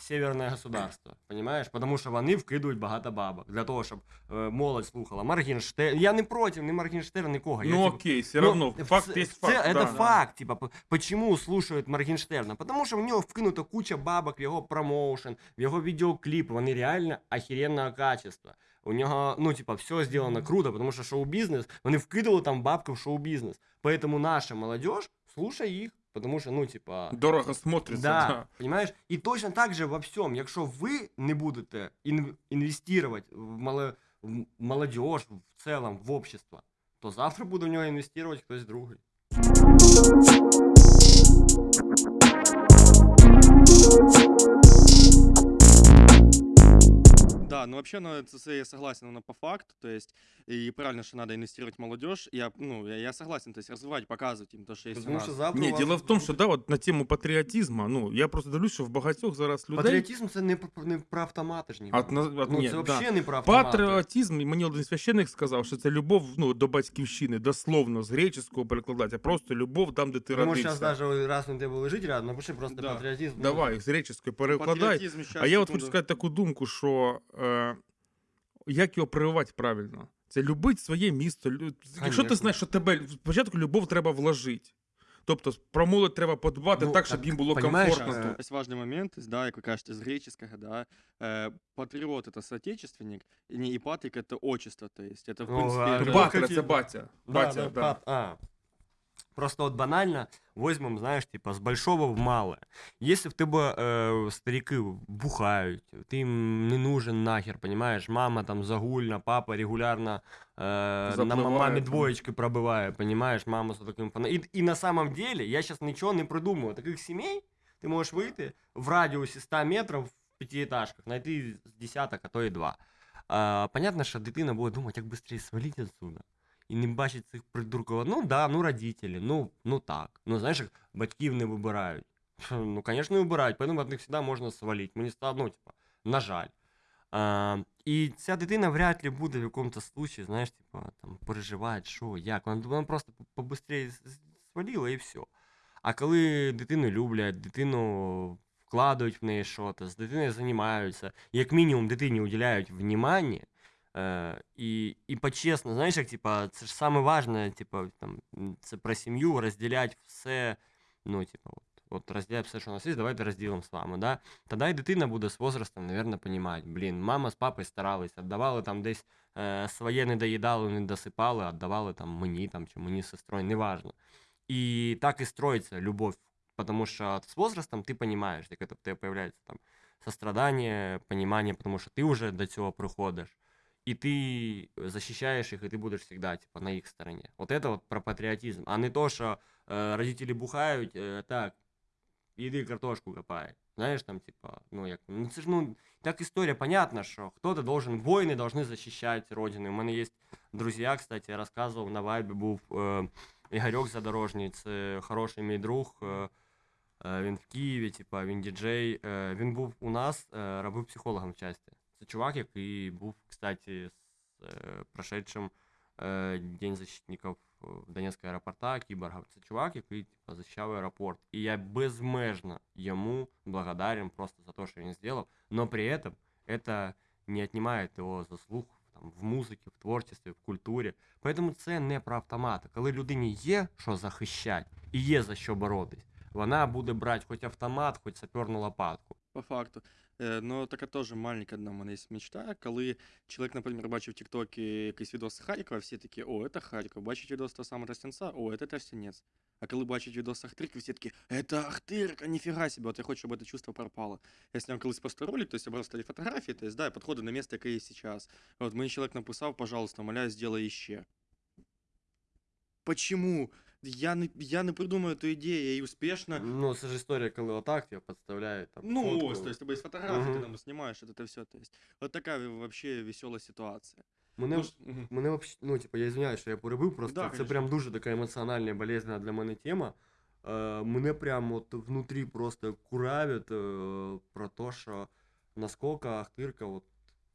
северне государство. Понимаєш? Тому що вони вкидують багато бабок для того, щоб е, молодь слухала. Моргенштерн. Я не проти, не Моргенштерн, нікого. Я, Ну типу, окей, все Ну, равно, факт це- есть це- факт. Это да. факт, типа, п- почему слушают Моргенштерна? Потому що в нього вкинута куча бабок в його промоушен, в його відеокліпи, вони реально охеренного качества. У нього, ну, типа, все сделано круто, потому що шоу-бізнес, вони вкидали там бабки в шоу-бізнес. Поэтому наша молодежь, слушай їх, Потому що, ну, типа... Дорого смотрится, Да, да. понимаешь? І точно так же во всьому, якщо ви не будете ін- інвестувати в, мало, в молодежь в цілому, в общество, то завтра буде в нього інвестувати хтось другий. Да, ну вообще, ну, это, це я согласен, но по факту, то есть, и правильно, что надо инвестировать в молодежь, я, ну, я, я согласен, то есть, развивать, показывать им то, что есть у Тому нас. що завтра. у Ні, вас діло в тому, що буде- да, от на тему патріотизму, ну я просто дивлюсь, що в багатьох зараз людей. Патріотизм це не, про- не про автомати ж ні. От, на- от, ну, ні, це да. взагалі не про автомати. Патріотизм, і мені один священник сказав, що це любов ну, до батьківщини, дословно з греческого перекладати, а просто любов там, де ти Тому родився. зараз навіть раз він тебе лежить рядом, напиши просто Да. патріотизм. ну, Давай, з греческої перекладай. Патріотизм, щас, А я от секунду. хочу сказати таку думку, що е, як його прививати правильно? Це любить своє місто. лю- Якщо ти Конечно. знаєш, що тебе спочатку любов треба вложити. Тобто про молодь треба подбати Ну, так, щоб так, їм було понімаєш, комфортно. Э, тут. Есть важный момент, то есть, да, как вы кажете, с греческого, да, э, патриот это соотечественник, и не и патрик это отчество, то есть это в Ну, принципе... а, это- ну, Батя, какие- це батя. Да, Батя, да, да. пат- а. Просто от банально возьмем, знаешь, типа, с большого в малое. Если в тебе э, старики бухають, ти їм не нужен нахер, понимаешь? Мама там загульна, папа регулярно э, на Запливає мамі там. двоєчки пробиває, понимаешь? Мама з таким фана. І, і на самом деле, я сейчас нічого не придумую. Таких сімей ти можеш вийти в радіусі 100 метрів в п'ятиэтажках, знайти з десяток, а то і два. А, понятно, що дитина буде думати, як швидше свалити отсюда. І не бачить цих придурків. Ну да, ну родителі, ну, ну так. Ну знаєш, батьків не вибирають. Ну, звісно, не вибирають, тому від них завжди можна свалити. Мені стало, ну, типа, на жаль. А, і ця дитина вряд ли буде в якомусь случаї, знаєш, типа, там, переживати, що, як. Вона, вона просто побыстрее свалила і все. А коли дитину люблять, дитину вкладають в неї щось, з дитиною займаються, як мінімум дитині уділяють внимання, Е, і, і по-чесно, знаєш, як типа, це ж саме важне, типа, там, м, це про сім'ю, розділяти все, ну, типа, от, от розділяти все, що у нас є, давайте розділимо з вами, да? Тоді і дитина буде з возрастом, наверное, розуміти, блін, мама з папою старались, віддавали там десь е, своє не доїдали, не досипали, віддавали там мені там, чи мені з сестрою, неважно. І так і строїться любов, потому що з возрастом ти розумієш, як це в тебе появляється там сострадання, понимание, потому що ти вже до цього приходиш. и ты защищаешь их, и ты будешь всегда типа на их стороне. Вот это вот про патриотизм, а не то, что э, родители бухают, э, так, иди картошку копай. Знаешь, там, типа, ну, як, ну, це ж, ну, так історія, понятно, що хто-то должен, воїни должны защищать родину. У мене є друзі, кстати, я розказував, на вайбі був е, Ігорьок Задорожній, це хороший мій друг, е, е, він в Києві, типа, він діджей, е, він був у нас, е, робив психологом в часті. Це чувак, який був, кстати, з е, прошедшим е, День защитників в Донецького аеропорта, кіборга. Це чувак, який типа, захищав аеропорт. І я безмежно йому благодарен просто за те, що він зробив, но при этом это не отнимает його заслуг там, в музиці, в творчестві, в культурі. Поэтому це не про автомати. Коли людині є що захищати і є за що боротись, вона буде брати хоч автомат, хоч саперну лопатку. По факту. Е, Ну, така теж маленька одна в мене є мечта, коли чоловік, наприклад, бачив в Тіктокі якийсь відос з Харкова, всі такі, о, це Харків, бачить відос того самого Тростянця, о, це Тростянець. А коли бачить відос Ахтирки, всі такі, це Ахтирка, ніфіга себе, от я хочу, щоб це чувство пропало. Я зняв колись просто ролик, то есть я брав старі фотографії, то есть, да, я підходив на місце, яке є зараз. От мені чоловік написав, пожалуйста, моляю, сделай іще. Почему? Я не, я не придумаю эту ідею, я її успішно Ну, це ж історія, коли отак тебе підставляють. Там, Ну, фотку. ось, то есть, у тебя есть фотографии, ты Мгм. там снимаешь это, это все. То есть, вот такая вообще веселая ситуация. Мене, Ну, ж- мгм. мене вообще, ну, типу, я извиняюсь, що я перебив, просто Да, це конечно. прям дуже така емоціональна, болезненна для мене тема. Е, мене прям от внутрі просто куравить е, про те, що наскільки Ахтирка от,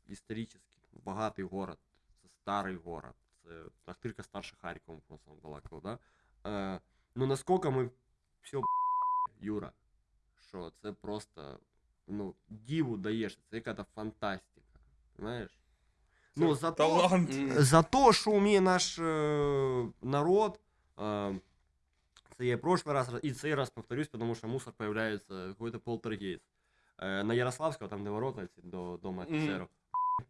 історично багатий город, це старий город, це Ахтирка старше Харкова, просто балакало, да? Е, ну наскільки ми все Юра, що це просто, ну, діву даєш, це яка-то фантастика, знаєш? Ну, за Талант. М, за то, що вміє наш е, народ, е, це я прошлый раз, і цей раз повторюсь, тому що мусор появляється какой-то полтергейст. Е, на Ярославського, там де ворота ці до дома офіцерів.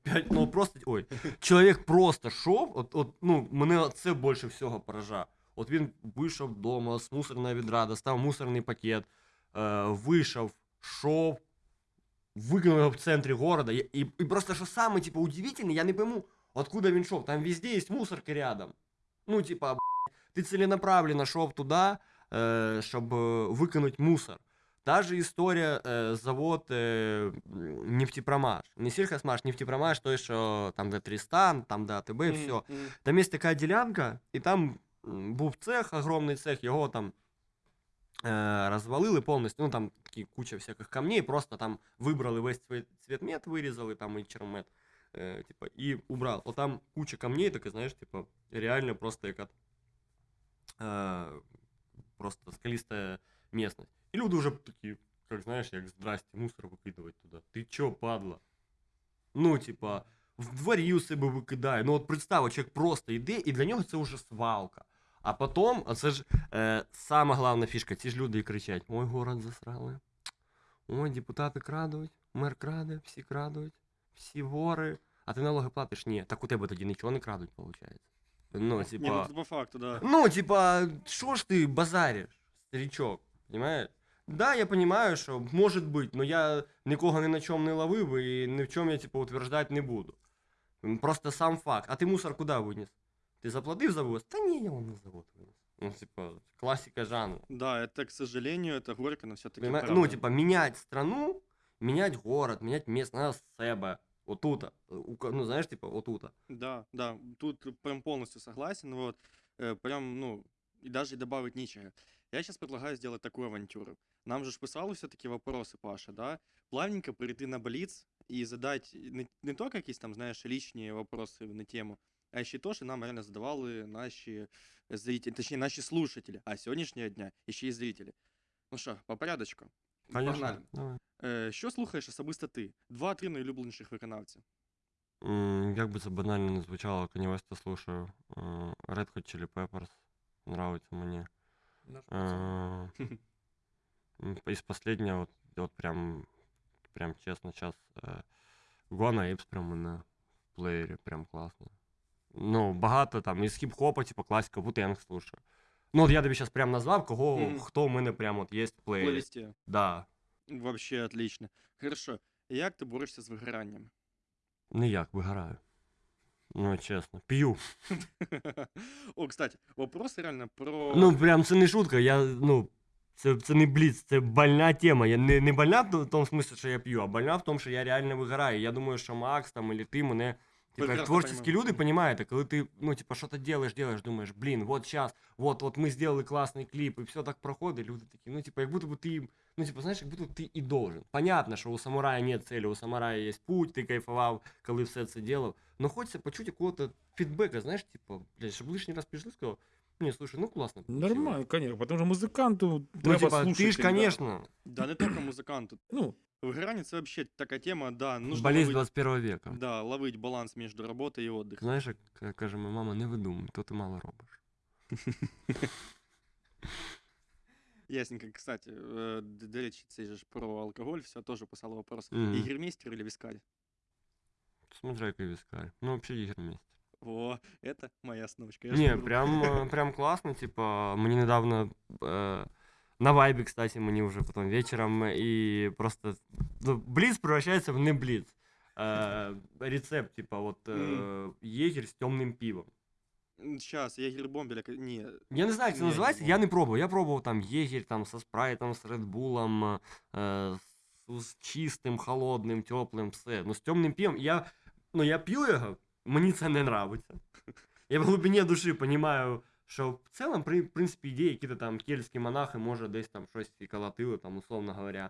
П'ять, ну просто, ой, чоловік просто шов, от, от, ну, мене це більше всього поражає. От він вийшов вдома з мусорного відра, достав мусорний пакет, е, вийшов, шов, викинув його в центрі города. І, і, і просто що саме, типу, удивительне, я не пойму, откуда він шов. Там везде є мусорки рядом. Ну, типа, б***ь, ти целенаправленно шов туди, е, щоб е, викинути мусор. Та же історія е, завод е, м, нефтепромаш. Не сільхозмаш, нефтепромаш, той, що там, де Трістан, там, де АТБ, м, все. м. Там є така ділянка, і там м, був цех, огромний цех, його там е, розвалили повністю. Ну там такі куча всяких камней, просто там вибрали весь цвет, цветмет, вирізали там і чермет. Е, типа, і убрали. О, там куча камней, таке, знаєш, типа, реально просто яка е, просто скаліста місцевість. І люди вже такі, як знаєш, як здрасте, мусор викидувати туди. Ти чо, падла? Ну, типа, в дворі у себе викидає. Ну от представ, от чоловік просто йде, і для нього це вже свалка. А потім, а це ж е, сама головна фішка, ці ж люди і кричать: Ой, город засрали. Ой, депутати крадуть, мер краде, всі крадуть, всі вори. А ти налоги платиш? Ні. Так у тебе тоді нічого не крадуть, виходить. Ну, Ні, типа. ну, по факту, да. Ну, типа, що ж ти базариш, старичок, понимаешь? Да, я понимаю, що може бути, но я нікого ні на чому не ловив і ні в чому я, типа, утверждати не буду. Просто сам факт. А ти мусор куди виніс? Ти заплатив за вивоз? Та ні, я вам на завод виніс. Ну, типа, классика жанра. Да, это, к сожалению, это горько, но все-таки Понимаешь? Ну, типа, менять страну, менять город, менять место надо с себе. Отута. У ка- Ну, знаешь, типа, отута. Да, да, тут прям полностью согласен, вот, э, прям, ну, и даже добавить нечего. Я сейчас предлагаю сделать такую авантюру. Нам же ж писали все-таки вопросы, Паша, да? Плавненько перейти на Блиц и задать не, не то какие там, знаешь, личные вопросы на тему, а еще то, что нам реально задавали наши зрители, точнее, наши слушатели, а с сегодняшнего дня еще и зрители. Ну що, по порядочку. Погнали. Давай. Е, що слухаєш особисто ти? Два-три найулюбленіших виконавця. М, Як би це банально не звучало, Kanye West слушаю. Е, Red Hot Chili Peppers нравится мені. Е, *laughs* м, Із последнего, от, от прям, прям чесно, сейчас Гуана Apes прям на плеєрі, прям класно. Ну, багато там, із хіп-хопа, типу класика, Wu-Tang слушаю. Ну, от я тобі зараз прям назвав, кого, Мгм. хто в мене прям от є в плейлисті. Да. Вообще отлично. Хорошо. Як ти борешся з вигоранням? Ніяк вигораю. Ну, чесно. П'ю. *laughs* О, кстати, вопрос реально про. Ну, прям це не шутка, я, ну, це, це не бліц, це больна тема. Я не, не больна в тому смислі, що я п'ю, а больна в тому, що я реально вигораю. Я думаю, що Макс там, или ти мене. Типа, як Прекрасно творчі понимаю. люди понимають, коли ти, ну, типа, що-то делаешь, делаешь, думаєш, блін, вот сейчас, вот, вот ми сделали класний кліп, і все так проходить, люди такі, ну, типа, як будто бы ти, ну, типа, знаєш, як будто ти і должен. Понятно, що у самурая нет цели, у самурая є путь, ти кайфував, коли все це делав, но хочеться почути якого-то фідбека, знаєш, типа, блядь, щоб лишній раз прийшли, сказав, ні, слушай, ну, класно. получилось». Нормально, конечно, потому что музиканту Ну, треба типа, слушати. ти ж, конечно, Да, не тільки музиканту. Ну, Вигорання це вообще така тема, да, нужно болезнь ловить, 21 века. да, ловить баланс між роботою і отдихом. Знаєш, як к- каже моя мама, не видумуй, то ти мало робиш. *laughs* Ясненько, кстати, е, д- до речі, це ж про алкоголь, все, теж писали вопрос. Мгм. Ігермейстер или вискарь? Смотря який вискарь. Ну, вообще ігроміст. О, это моя сночка. я ж Не, говорю. прям, э, *laughs* прям классно, типа, мне недавно э, на вайбе, кстати, мне уже потом вечером, и просто ну, блиц превращается в не блиц. Э, рецепт, типа, вот э, егерь с темным пивом. Сейчас, ягер бомбеля, к- ні, Я не знаю, як це Не, називається, не я не пробував. Я пробував там єгір там со спрайтом, з редбулом, е, з, з чистим, холодним, теплим, все. Ну, з темним пивом. Я, ну, я п'ю його, мені це не нравиться. Я в глибині душі розумію, що в цілому, при, в принципі, ідеї, які там кельтські монахи, може, десь там щось і колотили, там, условно говоря.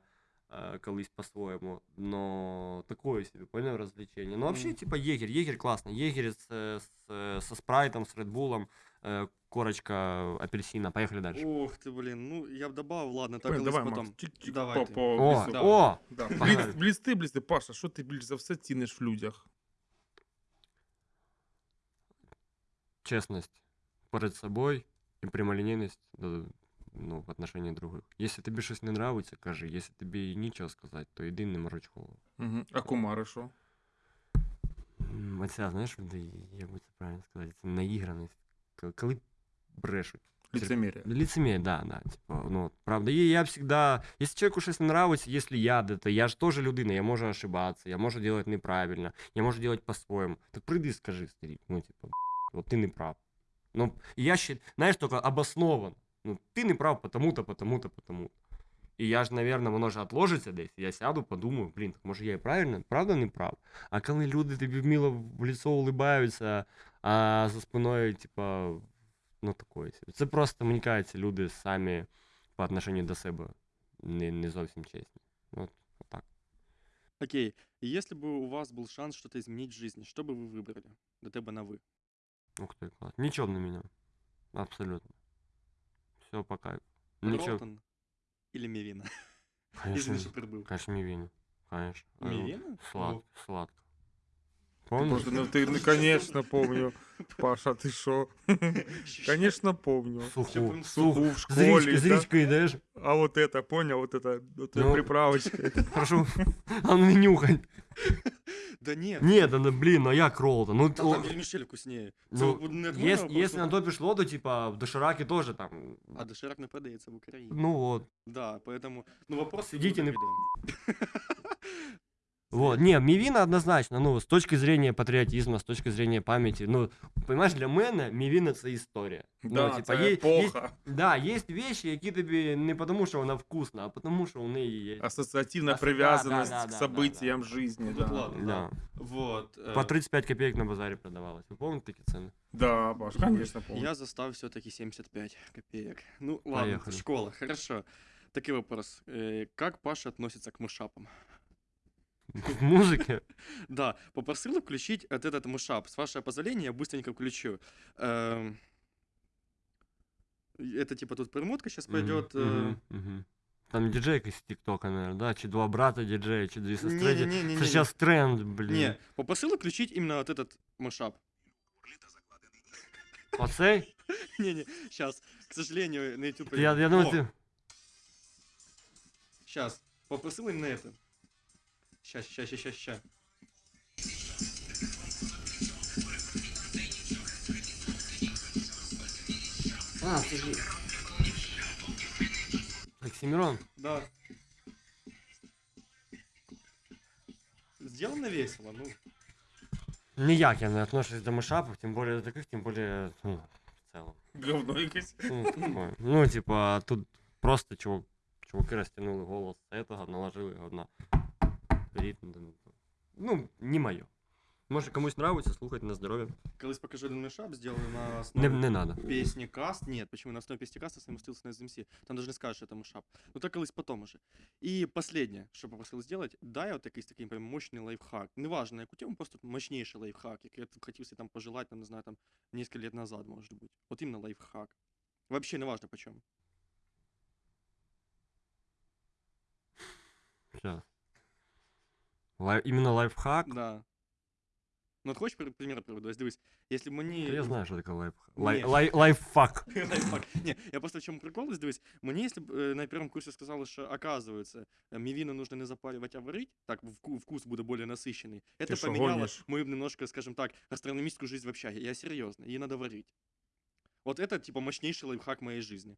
е, колись по-своєму, но такое себе, понял, развлечение. Ну, вообще, Мгм. типа, егерь, егерь классно. Егерь с, э, с, э, со спрайтом, с редбулом, э, корочка апельсина. Поехали дальше. Ух ти, блін, ну я б добавив, ладно, так Давай, колись давай, потом. Макс, чик-чик, Давайте. по, по О, лісу. да. о! Да. Погнали. Бліц, блісти, блісти. Паша, що ти більш за все ціниш в людях? честность перед собой и прямолинейность да, ну, в отношении других. Если тобі щось не нравиться, кажи. Если тобі нічого сказати, то йди не мороч голову. Угу. А кумари що? М, Оця, знаєш, де, як би це правильно сказати, це наіграність. К- Коли брешуть. Лицемір'я. Лицемерие, да, да. Типа, ну, правда, и я всегда, если человеку щось не нравится, если я, да, то я же тоже людина, я можу ошибаться, я можу делать неправильно, я можу делать по-своєму. Так прийди, скажи, старик, ну, типа, вот ты не прав. Ну, и я считаю, знаешь, только обоснован. Ну, ты не прав потому-то, потому-то, потому-то. І я ж, наверное, воно ж отложиться десь. Я сяду, подумаю, блін, так може я і правильно, правда не прав. А коли люди тобі вміло в лицо улибаються, а за спиною, типа, ну такое. собі. Це просто, мені кажеться, люди самі по отношению до себе не, не зовсім чесні. От, отак. Окей, и если бы у вас был шанс что-то изменить в жизни, что бы вы выбрали? До тебе на вы. Ух ти, клас. Нічого б не міняв. Абсолютно. Все по кайфу. Нічого. Ролтон или Мивина? *laughs* Конечно, Извини, что прибыл. конечно, мівіну. Конечно. Е, Мивина? Слад, сладко. Ти Помниш? просто не ти, не, конечно, помню. *laughs* Паша, ти що? Конечно, помню. Суху. Чё, Суху в З школі. річки, з да? річки йдеш. А вот это, понял, вот это, вот Ну. ну... приправочка. *laughs* Прошу. А ну не нюхай. Да нет. Ні, да, ну, блін, ну як ролл-то? Ну, Там, о, там вермишель вкуснее. Це ну, от не от єс- мене якщо вопрос, на то пішло, то типа в доширакі теж там. А доширак не продається в Україні. Ну вот. Да, поэтому, ну вопрос... Сидите не на- *laughs* Вот, не, Мівіна однозначно, ну, з точки зрения патріотизму, з точки зрения пам'яті, ну, понимаешь, для мене Мівіна це історія. Да, ну, це є, є, епоха. да, є вещи, які тобі не тому, що вона вкусна, а тому, що у неї є. Ассоциативная Ас- привязанность да, да, к да, да, событиям жизни, Ну, да. ладно. Да. Вот. э, По 35 копеек на базарі продавалось. Ви пам'ятаєте такі ціни? Да, Паш, конечно, помню. Я застав все-таки 75 копеек. Ну, ладно, Поехали. школа, хорошо. Такой вопрос. Э, Как Паша относится к мышапам? В музиці? *laughs* Да, попросил включить вот этот мышап. С вашего позволения я быстренько включу. Эм, Это типа тут перемотка сейчас пойдет. э, Мгм, мгм. Там диджей якийсь з Тіктока, наверное, да? Чи два брата диджея, чи дві сестри. ді- Не-не-не-не-не. Це зараз тренд, блін. Не, попросил включить именно вот этот мышап. Оцей? *laughs* Не-не, сейчас, к сожалению, на YouTube... Я, я думаю, ти... Сейчас, попросил именно это. Сейчас, сейчас, сейчас, сейчас. А, це ж... Оксимирон. Да. Сделано весело, ну. Ніяк я не отношусь до мышапов, тем более до таких, тем более, ну, в целом. Говно якесь. Ну, такое. ну, типа, тут просто чувак, чуваки растянули голос этого, наложили його на ритм. Ну, не моє. Може комусь нравится, слухать на здоров'я. Колись покажу один мешап, сделаю на Не, основе не надо. песни каст. Нет, почему на основе песни каста совместился на SMC. Там даже не скажешь, что это мешап. Ну так колись потом уже. И последнее, что попросил сделать, дай вот якийсь такий прям мощный лайфхак. Неважно, яку тему, просто мощнейший лайфхак, який я хотів себе там пожелать, там, не знаю, там, несколько лет назад, может быть. Вот именно лайфхак. Вообще неважно почем. Сейчас. Лай... Именно лайфхак? Да. Ну, от хочешь при- пример приведу? Ось Дивись, если б мені... Я знаю, що таке лайфхак. Ні. Лай... Лай... Лайфхак. *laughs* Лайфхак. Не, я просто в чому прикол, ось дивись, мені, якщо б е, на першому курсі сказали, що, оказывается, е, мівіну нужно не запаривать, а варить, так вку- вкус буде более насыщенный. Это шо, поменяло гонишь? мою немножко, скажем так, гастрономическую жизнь в общаге. Я серьезно, ее надо варить. Вот это, типа, мощнейший лайфхак моей жизни.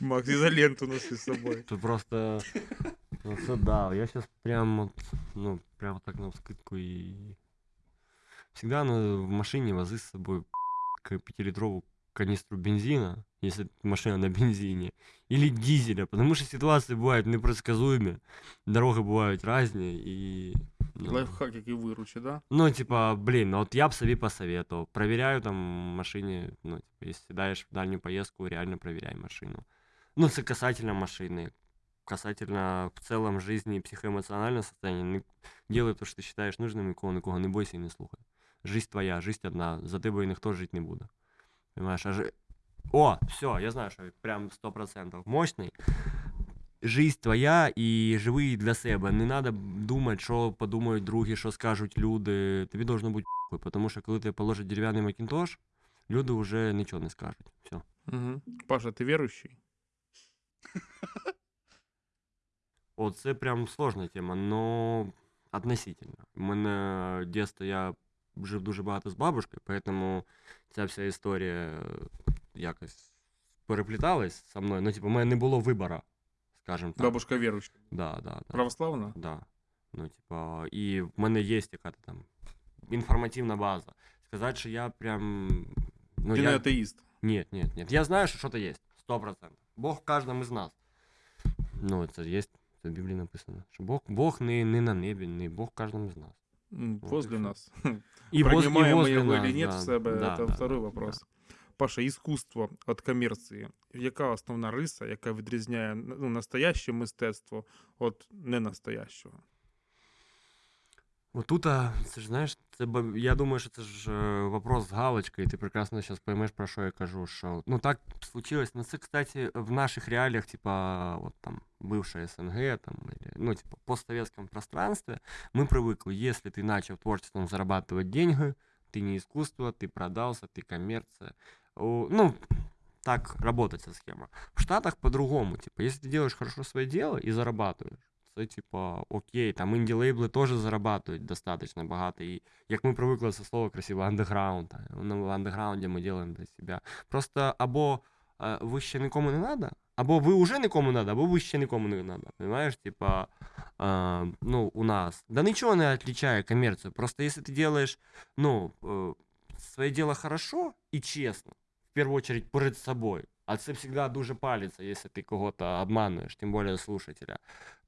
Макс, изоленту носи с собой. Тут просто... *laughs* Ну, це да, я сейчас прям вот, ну, прям так на вскидку и... Всегда надо в машине возить с собой к- пятилитровую канистру бензина, если машина на бензине, или дизеля, потому что ситуации бывают непредсказуемые, дороги бывают разные, и... ну, Лайфхак, який виручить, да? Ну, типа, блин, ну вот я бы себе посоветовал. Проверяю там машине, ну, типа, если даешь в дальнюю поездку, реально проверяй машину. Ну, це касательно машины, касательно в целом жизни и психоэмоционального состояния. Не делай то, що ти считаешь нужным, нікого, нікого не бойся і не слухай. Жизнь твоя, жизнь одна, за тебе ніхто жити не буде. Понимаешь? А жи... О, все, я знаю, що прям 100% мощний. Жизнь твоя і живи для себе. Не треба думати, що подумають другі, що скажуть люди. Тобі должно бути похуй, тому що коли ти положиш дерев'яний макінтош, люди вже нічого не скажуть. Все. Угу. Паша, ти віруючий? *laughs* О, це прям сложна тема, но относительно. У мене дійсно я жив дуже багато з бабушкою, тому ця вся історія е, якось перепліталась со мною. Ну, типу, у мене не було вибору, скажімо так. Бабушка віруюча. Да, да, да. Православна? Да. Ну, типа, і в мене є якась там інформативна база. Сказати, що я прям. Ну, ти я... не атеїст. Нет, нет, нет. Я знаю, что что-то есть. Сто процентов. Бог в каждом из нас. Ну, це є, це в Біблії написано. Що Бог, Бог не, не на небі, не Бог в кожному з нас. М, Вот Возле и всё. нас. *laughs* І воз- і Принимаем мы возле его нас, или нет да, в себе, да, это да, второй да, вопрос. Паша, искусство від комерції. Яка основна риса, яка відрізняє ну, настояще мистецтво від ненастоящого? Вот тут, а, це ж знаєш, це я думаю, що це ж вопрос з галочкою, і ти прекрасно зараз поймеш, про що я кажу. Що, ну так случилось. Ну це, кстати, в наших реаліях, типа, вот там, бывшая СНГ, там, или, ну, типа, постсоветском пространстве, мы привыкли, если ты начал творчеством зарабатывать деньги, ты не искусство, ты продался, ты коммерция. Ну, так работает эта схема. В Штатах по-другому, типа, если ты делаешь хорошо свое дело и зарабатываешь, це, типа, окей, там інді-лейбли теж зарабатывают достаточно багато. І як ми привикли це слово красиво, андеграунд. Ну, в андеграунді ми робимо для себе. Просто або е, ви ще нікому не надо, або ви вже нікому не надо, або ви ще нікому не надо. Понимаешь, типа, е, ну, у нас. Да нічого не отличає коммерцию. Просто если ты делаешь, ну, е, своє дело хорошо і чесно, в первую очередь перед собой, а це всегда дуже палиться, если ты кого-то обманываешь, тем более слушателя,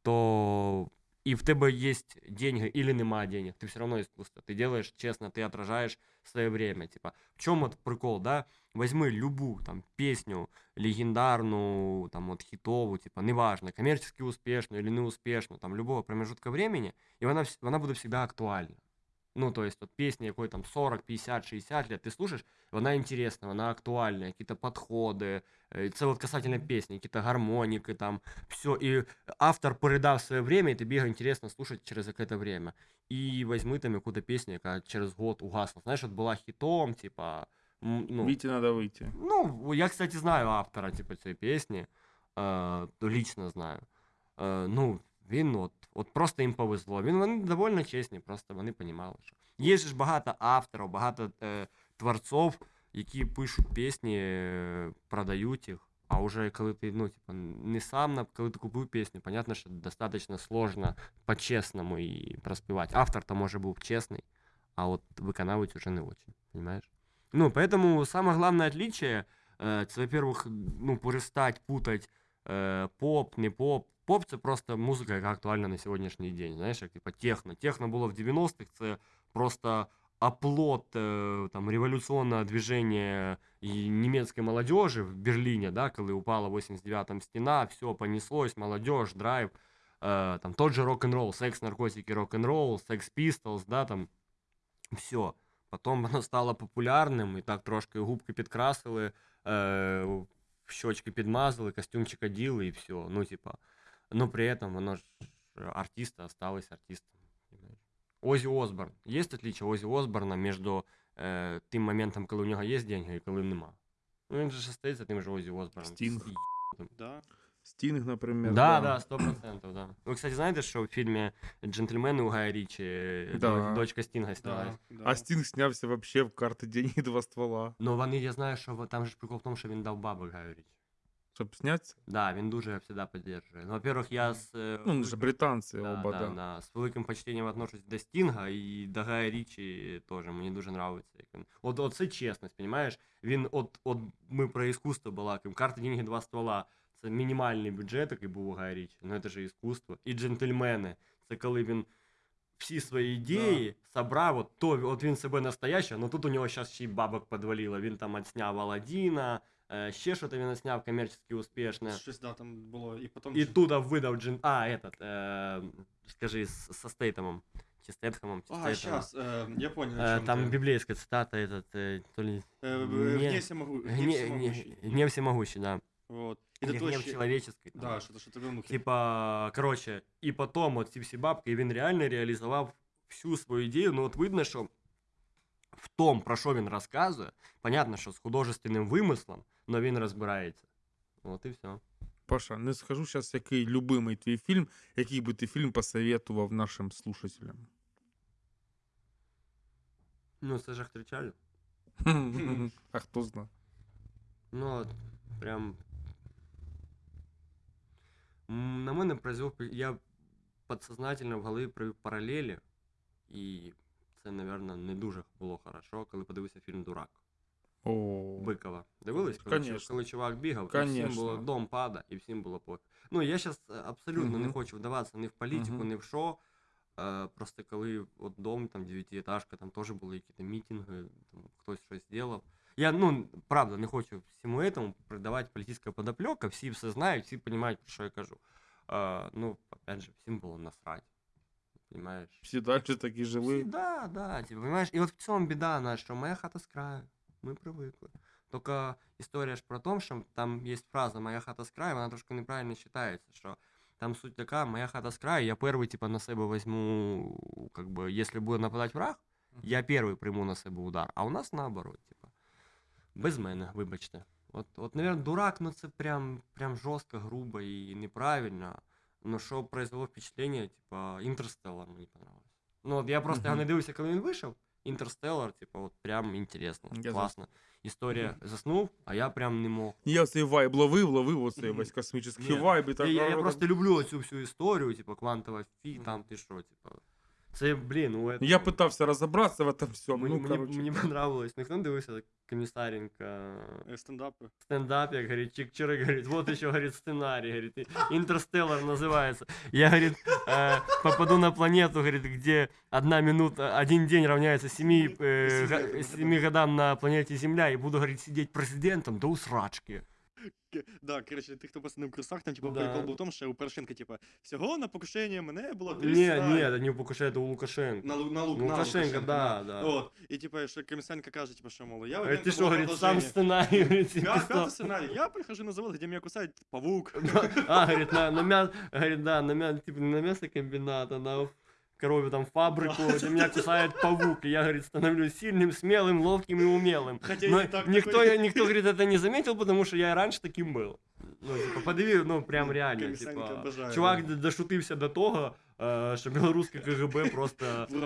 то и в тебе есть деньги или нема денег, ты все равно искусство. Ты делаешь честно, ты отражаешь свое время. Типа, в чем вот прикол, да? Возьми любую там песню легендарную, там вот хитовую, типа, неважно, коммерчески успешную или неуспешную, там любого промежутка времени, и она, она будет всегда актуальна. Ну, то есть, вот песня якой там 40, 50, 60 лет, ты слушаешь, вона интересна, вона актуальна, какие-то подходи, е, це от касательно песни, какие-то гармоники, там, все, і автор передав своє время, і тобі його інтересно слушати через якесь время. І візьми там яку-то пісню, яка через год угасла. Знаєш, от була хітом, типа, м, ну, Віті треба вийти. ну, я, кстати, знаю автора, типу, цієї пісні. Е, лично знаю. Е, ну, він от, от просто їм повезло. Він вони доволі чесні, просто вони розуміли, що. Є ж багато авторів, багато е, творців, які пишуть пісні, е, продають їх. А уже коли ти, ну, типа, не сам, на- коли ти купив пісню, понятно, що достаточно сложно по-чесному і проспівати. Автор то може був чесний, а от виконавець уже не очень, понимаешь? Ну, поэтому самое главное отличие, э, это, во-первых, ну, перестать путать э, поп, не поп. Поп це просто музика, яка актуальна на сьогоднішній день. Знаєш, як типа техно. Техно було в 90-х, це просто оплот э, там, революционного движения и немецкой молодежи в Берлине, да, коли упала в 89-м стена, все понеслось, молодежь, драйв, э, там тот же рок-н-ролл, секс, наркотики, рок-н-ролл, секс Pistols, да, там, все. Потом воно *laughs* стало популярним, і так трошки губки підкрасили, е, щочки підмазали, костюмчик оділи і все. Ну, типа, но при этом воно ж артиста осталось артистом. понимаешь. Озі Осборн. Є отличие Озі Осборна між е, тим моментом, коли у нього є деньги і коли нема? Ну, він же ж остається тим же Озі Осборном. Стінг. З Да. Стінг, наприклад. Да, да, сто процентов, да. Ви, кстати, знаєте, що в фільмі «Джентльмени» у Гая Річі е, Да. до- дочка Стінга снялась? Да, да. А Стінг знявся вообще в карти деньги два ствола. Ну, вони, я знаю, що во- там же ж прикол в тому, що він дав бабок Гаю Річі. Щоб знятися? Да, він дуже завжди підтримує. Ну, во-первых, я з... е, Ну, вони ж британці да, оба, да, да. да. З великим почтенням отношусь до Стінга і до Гая Річі теж. Мені дуже подобається. Як він... От, от це чесність, розумієш? Він, от, от ми про іскусство балакаємо. Карта деньги два ствола. Це мінімальний бюджет, який був у Гая Річі. Ну, це ж іскусство. І джентльмени. Це коли він всі свої ідеї собрав, от, то, от він себе настоящий, але тут у нього зараз ще й бабок подвалило. Він там отсняв Аладдіна, Е, ще що-то він зняв комерційно успішне. Щось, да, там було, і потім... І туда видав джин. А, этот, е, скажи, з- со Стейтемом. Чи Стейтхемом, чи А, Стейтемом. сейчас, э, я понял, о Е, чём там ты. библейская цитата, этот, е, то ли... Э, Не- Гнев всемогу... Гнев Гне- всемогущий. не- Гнев всемогущий, да. Вот. Или Это гнев точно... человеческий. там. Да, что-то, что-то в духе. Типа, короче, і потім от ці всі бабки, і він реально реалізував всю свою ідею. Ну, от видно, що в том, про що він розказує, понятно, що з художественним вимислом, але він розбирається. От і все. Паша, не скажу зараз, який любимий твій фільм, який би ти фільм посоветував нашим слушателям. Ну, це ж кричали. А хто знає? Ну, от, прям. На мене произвел. Я подсознательно в голові провів паралелі, і це, напевно, не дуже було хорошо, коли подивився фільм Дурак. О, Бикова. Дивились, коли, коли чувак бігав, і всім було дом пада, і всім було пофіг. Ну, я зараз абсолютно не хочу вдаватися ні в політику, Мгм. ні в що. Е, просто коли от дом, там, дев'ятиэтажка, там теж були якісь мітинги, там, хтось щось зробив. Я, ну, правда, не хочу всьому этому придавати політична подоплека, всі все знають, всі розуміють, про що я кажу. Е, ну, опять же, всім було насрать. Понимаешь? всі далі такі Всі, жили. да, да, типа, понимаешь? І от в цьому біда наша, що моя хата з краю. Ми привикли. Тільки історія ж про те, що там є фраза Моя хата з краю, вона трошки неправильно читається, що там суть така, моя хата з краю, я перший, типа, на себе візьму, как бы, якщо буде нападати враг, я перший прийму на себе удар. А у нас наоборот, типа. Без мене, вибачте. От, от, наверное, дурак, ну це прям, прям жорстко, грубо і неправильно. Ну, що произвело впечатлення, типа, Інтерстеллар мені понравилось. Ну, от я просто його Мгм. не дивився, коли він вийшов. Інтерстеллар, типа, от прям інтересно, Я за- класно. Історія заснув, а я прям не мог. Я цей вайб ловив, ловив оцей Мгм. весь космічний Ні, вайб і так. Я, я, я а, просто люблю цю всю історію, типа, квантова фі, Мгм. там ти що, типа. Це, блін, ну, это... Я питався розібратися в этом всьому. Мені, Ну, мені, короче. мені понравилось. Ніхто не дивився комісаренка Э, Стендапы. стендап, як говорит, Чик-Чирик говорит, вот еще, говорит, сценарий, говорит, и- Интерстеллар называется. Я, говорит, э, попаду на планету, говорит, где одна минута, один день равняется семи, э, га- семи годам на планете Земля, и буду, говорит, сидеть президентом до усрачки. К- Да, короче, тих, хто посадив курсах, там, типа, Да. прикол був в тому, що у Порошенка, типа, всього на покушення мене було три Не, сценарії. не, это не у Лукашенко, это у Лукашенко. На, Лу- на, Лук, Ну, на Лукашенко, да, да. От. І, типа, що Комісаренко каже, типа, що, мол, я Говорит, уверен, ты это что, было говорит, сам продолжение. сценарий, говорит, себе Пя- писал. Пятый сценарий. Я прихожу на завод, где меня кусает паук. *laughs* А, говорит, на, на мясо, говорит, да, на мясо, типа, не на мясокомбината, на коровью там фабрику, где меня кусает паук, и я, говорит, становлюсь сильным, смелым, ловким и умелым. Хотя Но никто, такой. никто, говорит, это не заметил, потому что я и раньше таким был. Ну, типа, подиви, ну, прям реально, типа, чувак дошутився до того, е, що білоруське КГБ просто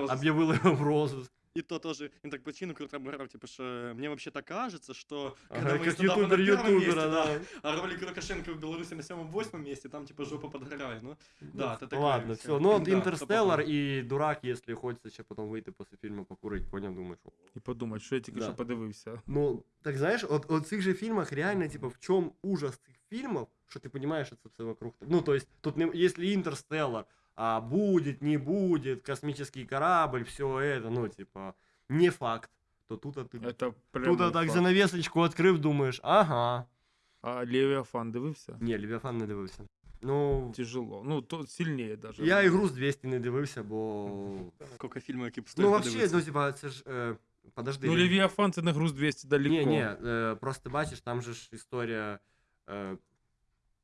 об'явило його в розыск И то тоже, он так причину круто обыграл, типа, что мне вообще-то кажется, что Ага, когда мы как стендапы на ютубер первом месте, ютубера, да. а ролик Лукашенко в Беларуси на самом восьмом месте, там, типа, жопа подгорает, ну, да, это Ну, такое Ладно, всё. все. Ну, от Да, Інтерстеллар стопудово. і Дурак, якщо хочеться ще потім вийти після фільму покурити, поняв, думаєш. о. І подумати, що я тільки Да. що подивився. Ну, так знаєш, от, от цих же фільмах реально, типа, в чому ужас цих фільмів, що ти розумієш, що це все вокруг. Ну, то есть, тут, не, якщо Інтерстеллар, а будет, не будет, космический корабль, все это, ну, типа, не факт, то тут а ти Це прямо Тут а так факт. занавесочку відкрив, думаєш, ага. А Левіафан дивився? Ні, Левіафан не дивився. Ну, Тяжело. Ну, то сильніше даже. я ігру з 200 не дивився, бо. Сколько фильмов, які б Ну, стоїть вообще, подивитися. ну, типа, це ж. Е, подожди. Ну, Лев- Левіафан це не груз 200 далеко. Ні, ні, е, просто бачиш, там же ж історія. Е, е,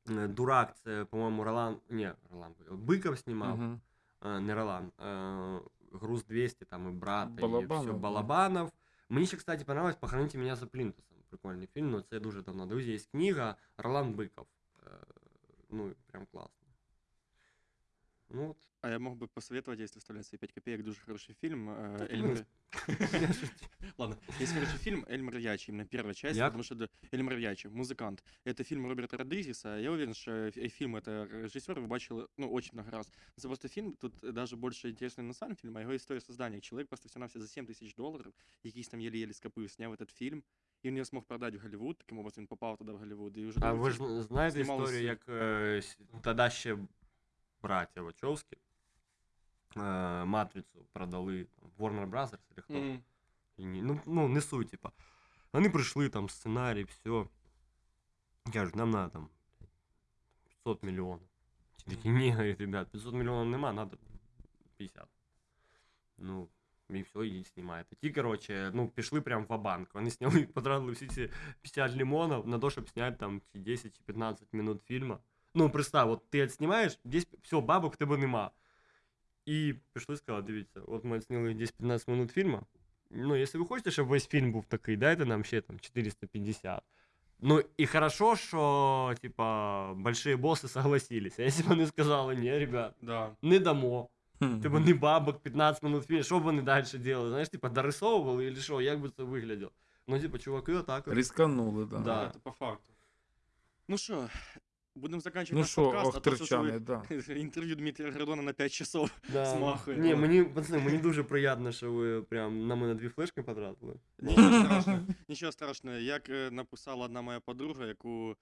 Дурак, це, по-моєму, Ролан. Ні, Ролан. Биков знімав, Мгм. е, не Ролан. Е, груз 200, там і брат, і Балабанов, все, да. Балабанов. Мені ще, кстати, понравилось «Похороните меня за плінтусом. Прикольний фільм, но це дуже давно. Друзі, є книга Ролан Биков. Е, ну, прям класно. Ну, от. А я мог бы посоветовать, если вставлять свои 5 копеек, дуже хороший фильм. э, Эльмар... *laughs* *laughs* Ладно, есть хороший фильм «Эльмар Ячи», именно первая часть, Як? потому что да, Эльмар Ячи, музыкант. Это фильм Роберта Родригеса. Я уверен, что э, фильм это режиссер вы бачили, ну, очень много раз. Это просто фильм, тут даже больше интересный на сам фильм, а его история создания. Человек просто все навсего за 7 тысяч долларов, якийсь там еле-еле скопив, сняв этот фильм, и он ее смог продать в Голливуд, таким образом він попав туда в Голливуд. І вже А другий ви ж фільм знаєте знімалось- історію, як е, с- тоді ще браття Вачовські е, Матрицю продали там, Warner Brothers или хто? Мгм. І ні- Ну, ну, не суть, типа. Вони прийшли, там, сценарій, все. Кажуть, нам надо там 500 мільйонів. Ті такі, ні, говорить, ребят, 500 мільйонів нема, надо 50. Ну, і все, і знімаєте. Ті, короче, ну, пішли прям в банк Вони сняли, *laughs* потратили всі ці 50 лимонів на то, щоб зняти там чи 10 чи 15 минут фільму. Ну, представ, от ти знімаєш, десь все, бабок в тебе нема. І пішли сказали, дивіться, от ми зняли десь 15 минут фільму. Ну, якщо ви хочете, щоб весь фільм був такий, дайте нам ще там 450. Ну, і хорошо, що, типа, большие босси согласились. *laughs* А якщо б вони сказали, ні, ребят, Да. не дамо. Хм. Типа не бабок, 15 минут фільм, що б вони далі делали? Знаєш, типа, дорисовували или що, як би це вигляділо? Ну, типа, чуваки, отак. от. Рисканули, да. Да. Це по факту. Ну що, будемо закінчувати Ну наш що, подкаст, а то щось охтерчани, да. ви- *laughs* інтерв'ю Дмитрія Гордона на 5 часов. *laughs* Да. Змахує. Ні, мені, пацани, мені дуже приємно, що ви прям на мене дві флешки потратили. Нічого страшного. *laughs* Нічого страшного. Як е, написала одна моя подруга, яку,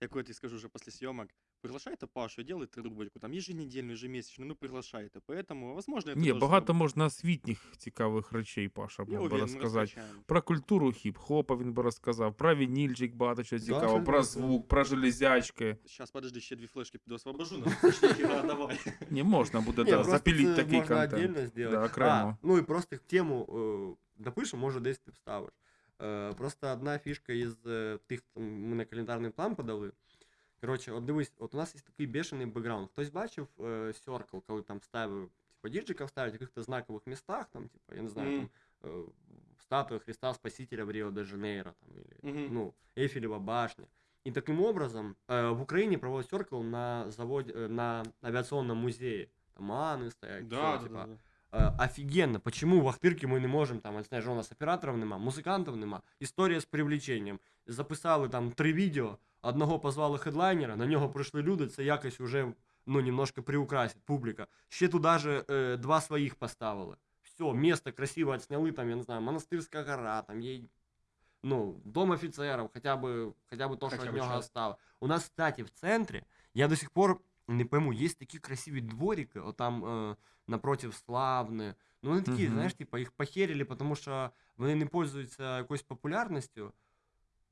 яку я тобі скажу вже після зйомок, приглашайте Пашу, делайте рубрику, там еженедельну, ежемесячну, ну приглашайте. Поэтому, возможно, это Ні, тоже багато зробимо. можна освітніх цікавих речей, Паша Я мог би уверен, ми розказати. розкачаємо. Про культуру хіп-хопа він би розказав, про вінільчик багато чого Да, цікавого, щось про да, звук, про железячки. Сейчас, подожди, ще дві флешки піду освобожу, ну, точніше, *laughs* Ігор, давай. Не можна буде Ні, да, просто запілити це такий можна контент. отдельно сделать. Да, окремо. А, ну і просто тему е, допишемо, може десь ти вставиш. Е, просто одна фішка із е, тих, там, ми на календарний план подали. Коротше, от дивись, от у нас є такий бешений бекграунд. Хтось бачив е, Circle, коли там ставив, типа, діджиків ставлять в якихось знакових містах, там, типа, я не знаю, Мгм. там, е, статуя Христа Спасителя в Рио-де-Жанейро, там, или, Мгм. ну, Эйфелева башня. И таким образом э, в Украине проводят Circle на заводе, э, на авиационном музее. Там Аны стоят, Да, всё, да, типа, да, да. Е, офігенно, почему в Ахтирці ми не можемо, там, знаєш, у нас операторів нема, музикантів нема, історія з привлеченням. Записали там три відео, одного позвали хедлайнера, на нього прийшли люди, це якось уже, ну, немножко приукрасить публіка. Ще туди же е, два своїх поставили. Все, місто красиво отсняли, там, я не знаю, Монастирська гора, там є, ну, дом офіцерів, хоча б, хоча б то, що Хоча від б нього щас. осталось. У нас, кстати, в центрі, я до сих пор не пойму, є такі красиві дворики, отам е, напротив Славни. Ну, вони такі, Мгм. знаєш, типа, їх похерили, тому що вони не пользуються якоюсь популярністю.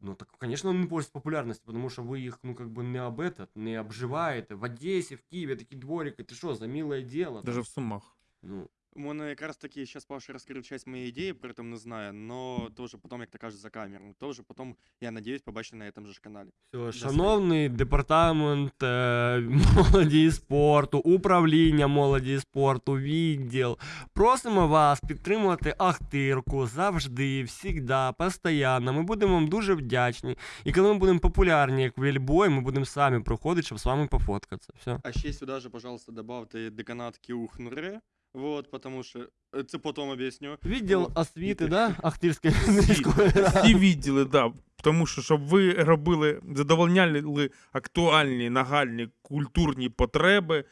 Ну, так, звісно, вони не пользуються популярністю, тому що ви їх, ну, как бы не об этот, не обживаєте. В Одесі, в Києві такі дворики, ти що, за милое дело? Даже в Сумах. Ну, У мене якраз таки зараз Паша розкрив часть моєї ідеї, при этом не знаю, но тоже потом, як то кажуть, за камеру. Тоже потом, я надіюсь, побачити на этом же ж каналі. все, шановний департамент е, молоді і спорту, управління молоді і спорту, відділ. Просимо вас підтримувати Ахтирку завжди, всігда, постійно. Ми будемо вам дуже вдячні. І коли ми будемо популярні, як Вільбой, ми будемо самі проходити, щоб з вами пофоткатися. Все. А ще сюди же, пожалуйста, добавте деканат Кіухнуре, вот, потому що, е, це потом об'ясню. Відділ О, освіти, да? Ахтирської міської *laughs* ради. всі відділи, да. Тому що, щоб ви робили, задовольняли актуальні, нагальні культурні потреби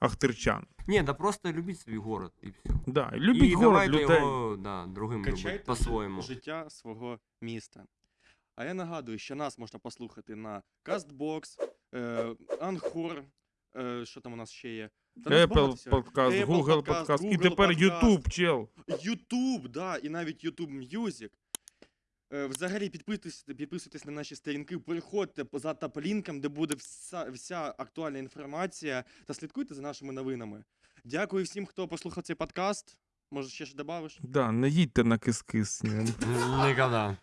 ахтирчан. Ні, да просто любіть свій город і все. Да. Любіть і город, давайте людей. його да, другим любити Качайте по-своєму. життя свого міста. А я нагадую, що нас можна послухати на Castbox, е, е, що там у нас ще є. Та Apple подкаст, Apple Google подкаст, подкаст, і тепер подкаст. YouTube, чел. YouTube, да, і навіть YouTube Music. Е, Взагалі підписуйтесь, підписуйтесь на наші сторінки, переходьте по- за топ-лінком, де буде вся, вся актуальна інформація, та слідкуйте за нашими новинами. Дякую всім, хто послухав цей подкаст. Може, ще ж добавиш? Да, не їдьте на кис-кис. ні. Ніколи.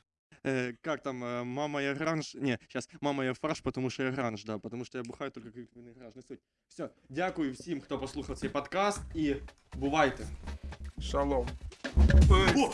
Э, как там, э, мама я гранж, не, сейчас, мама я фарш, потому что я гранж, да, потому что я бухаю только как він гранж, не суть. Все, дякую всім, хто послухав цей подкаст, і бувайте. Шалом. О,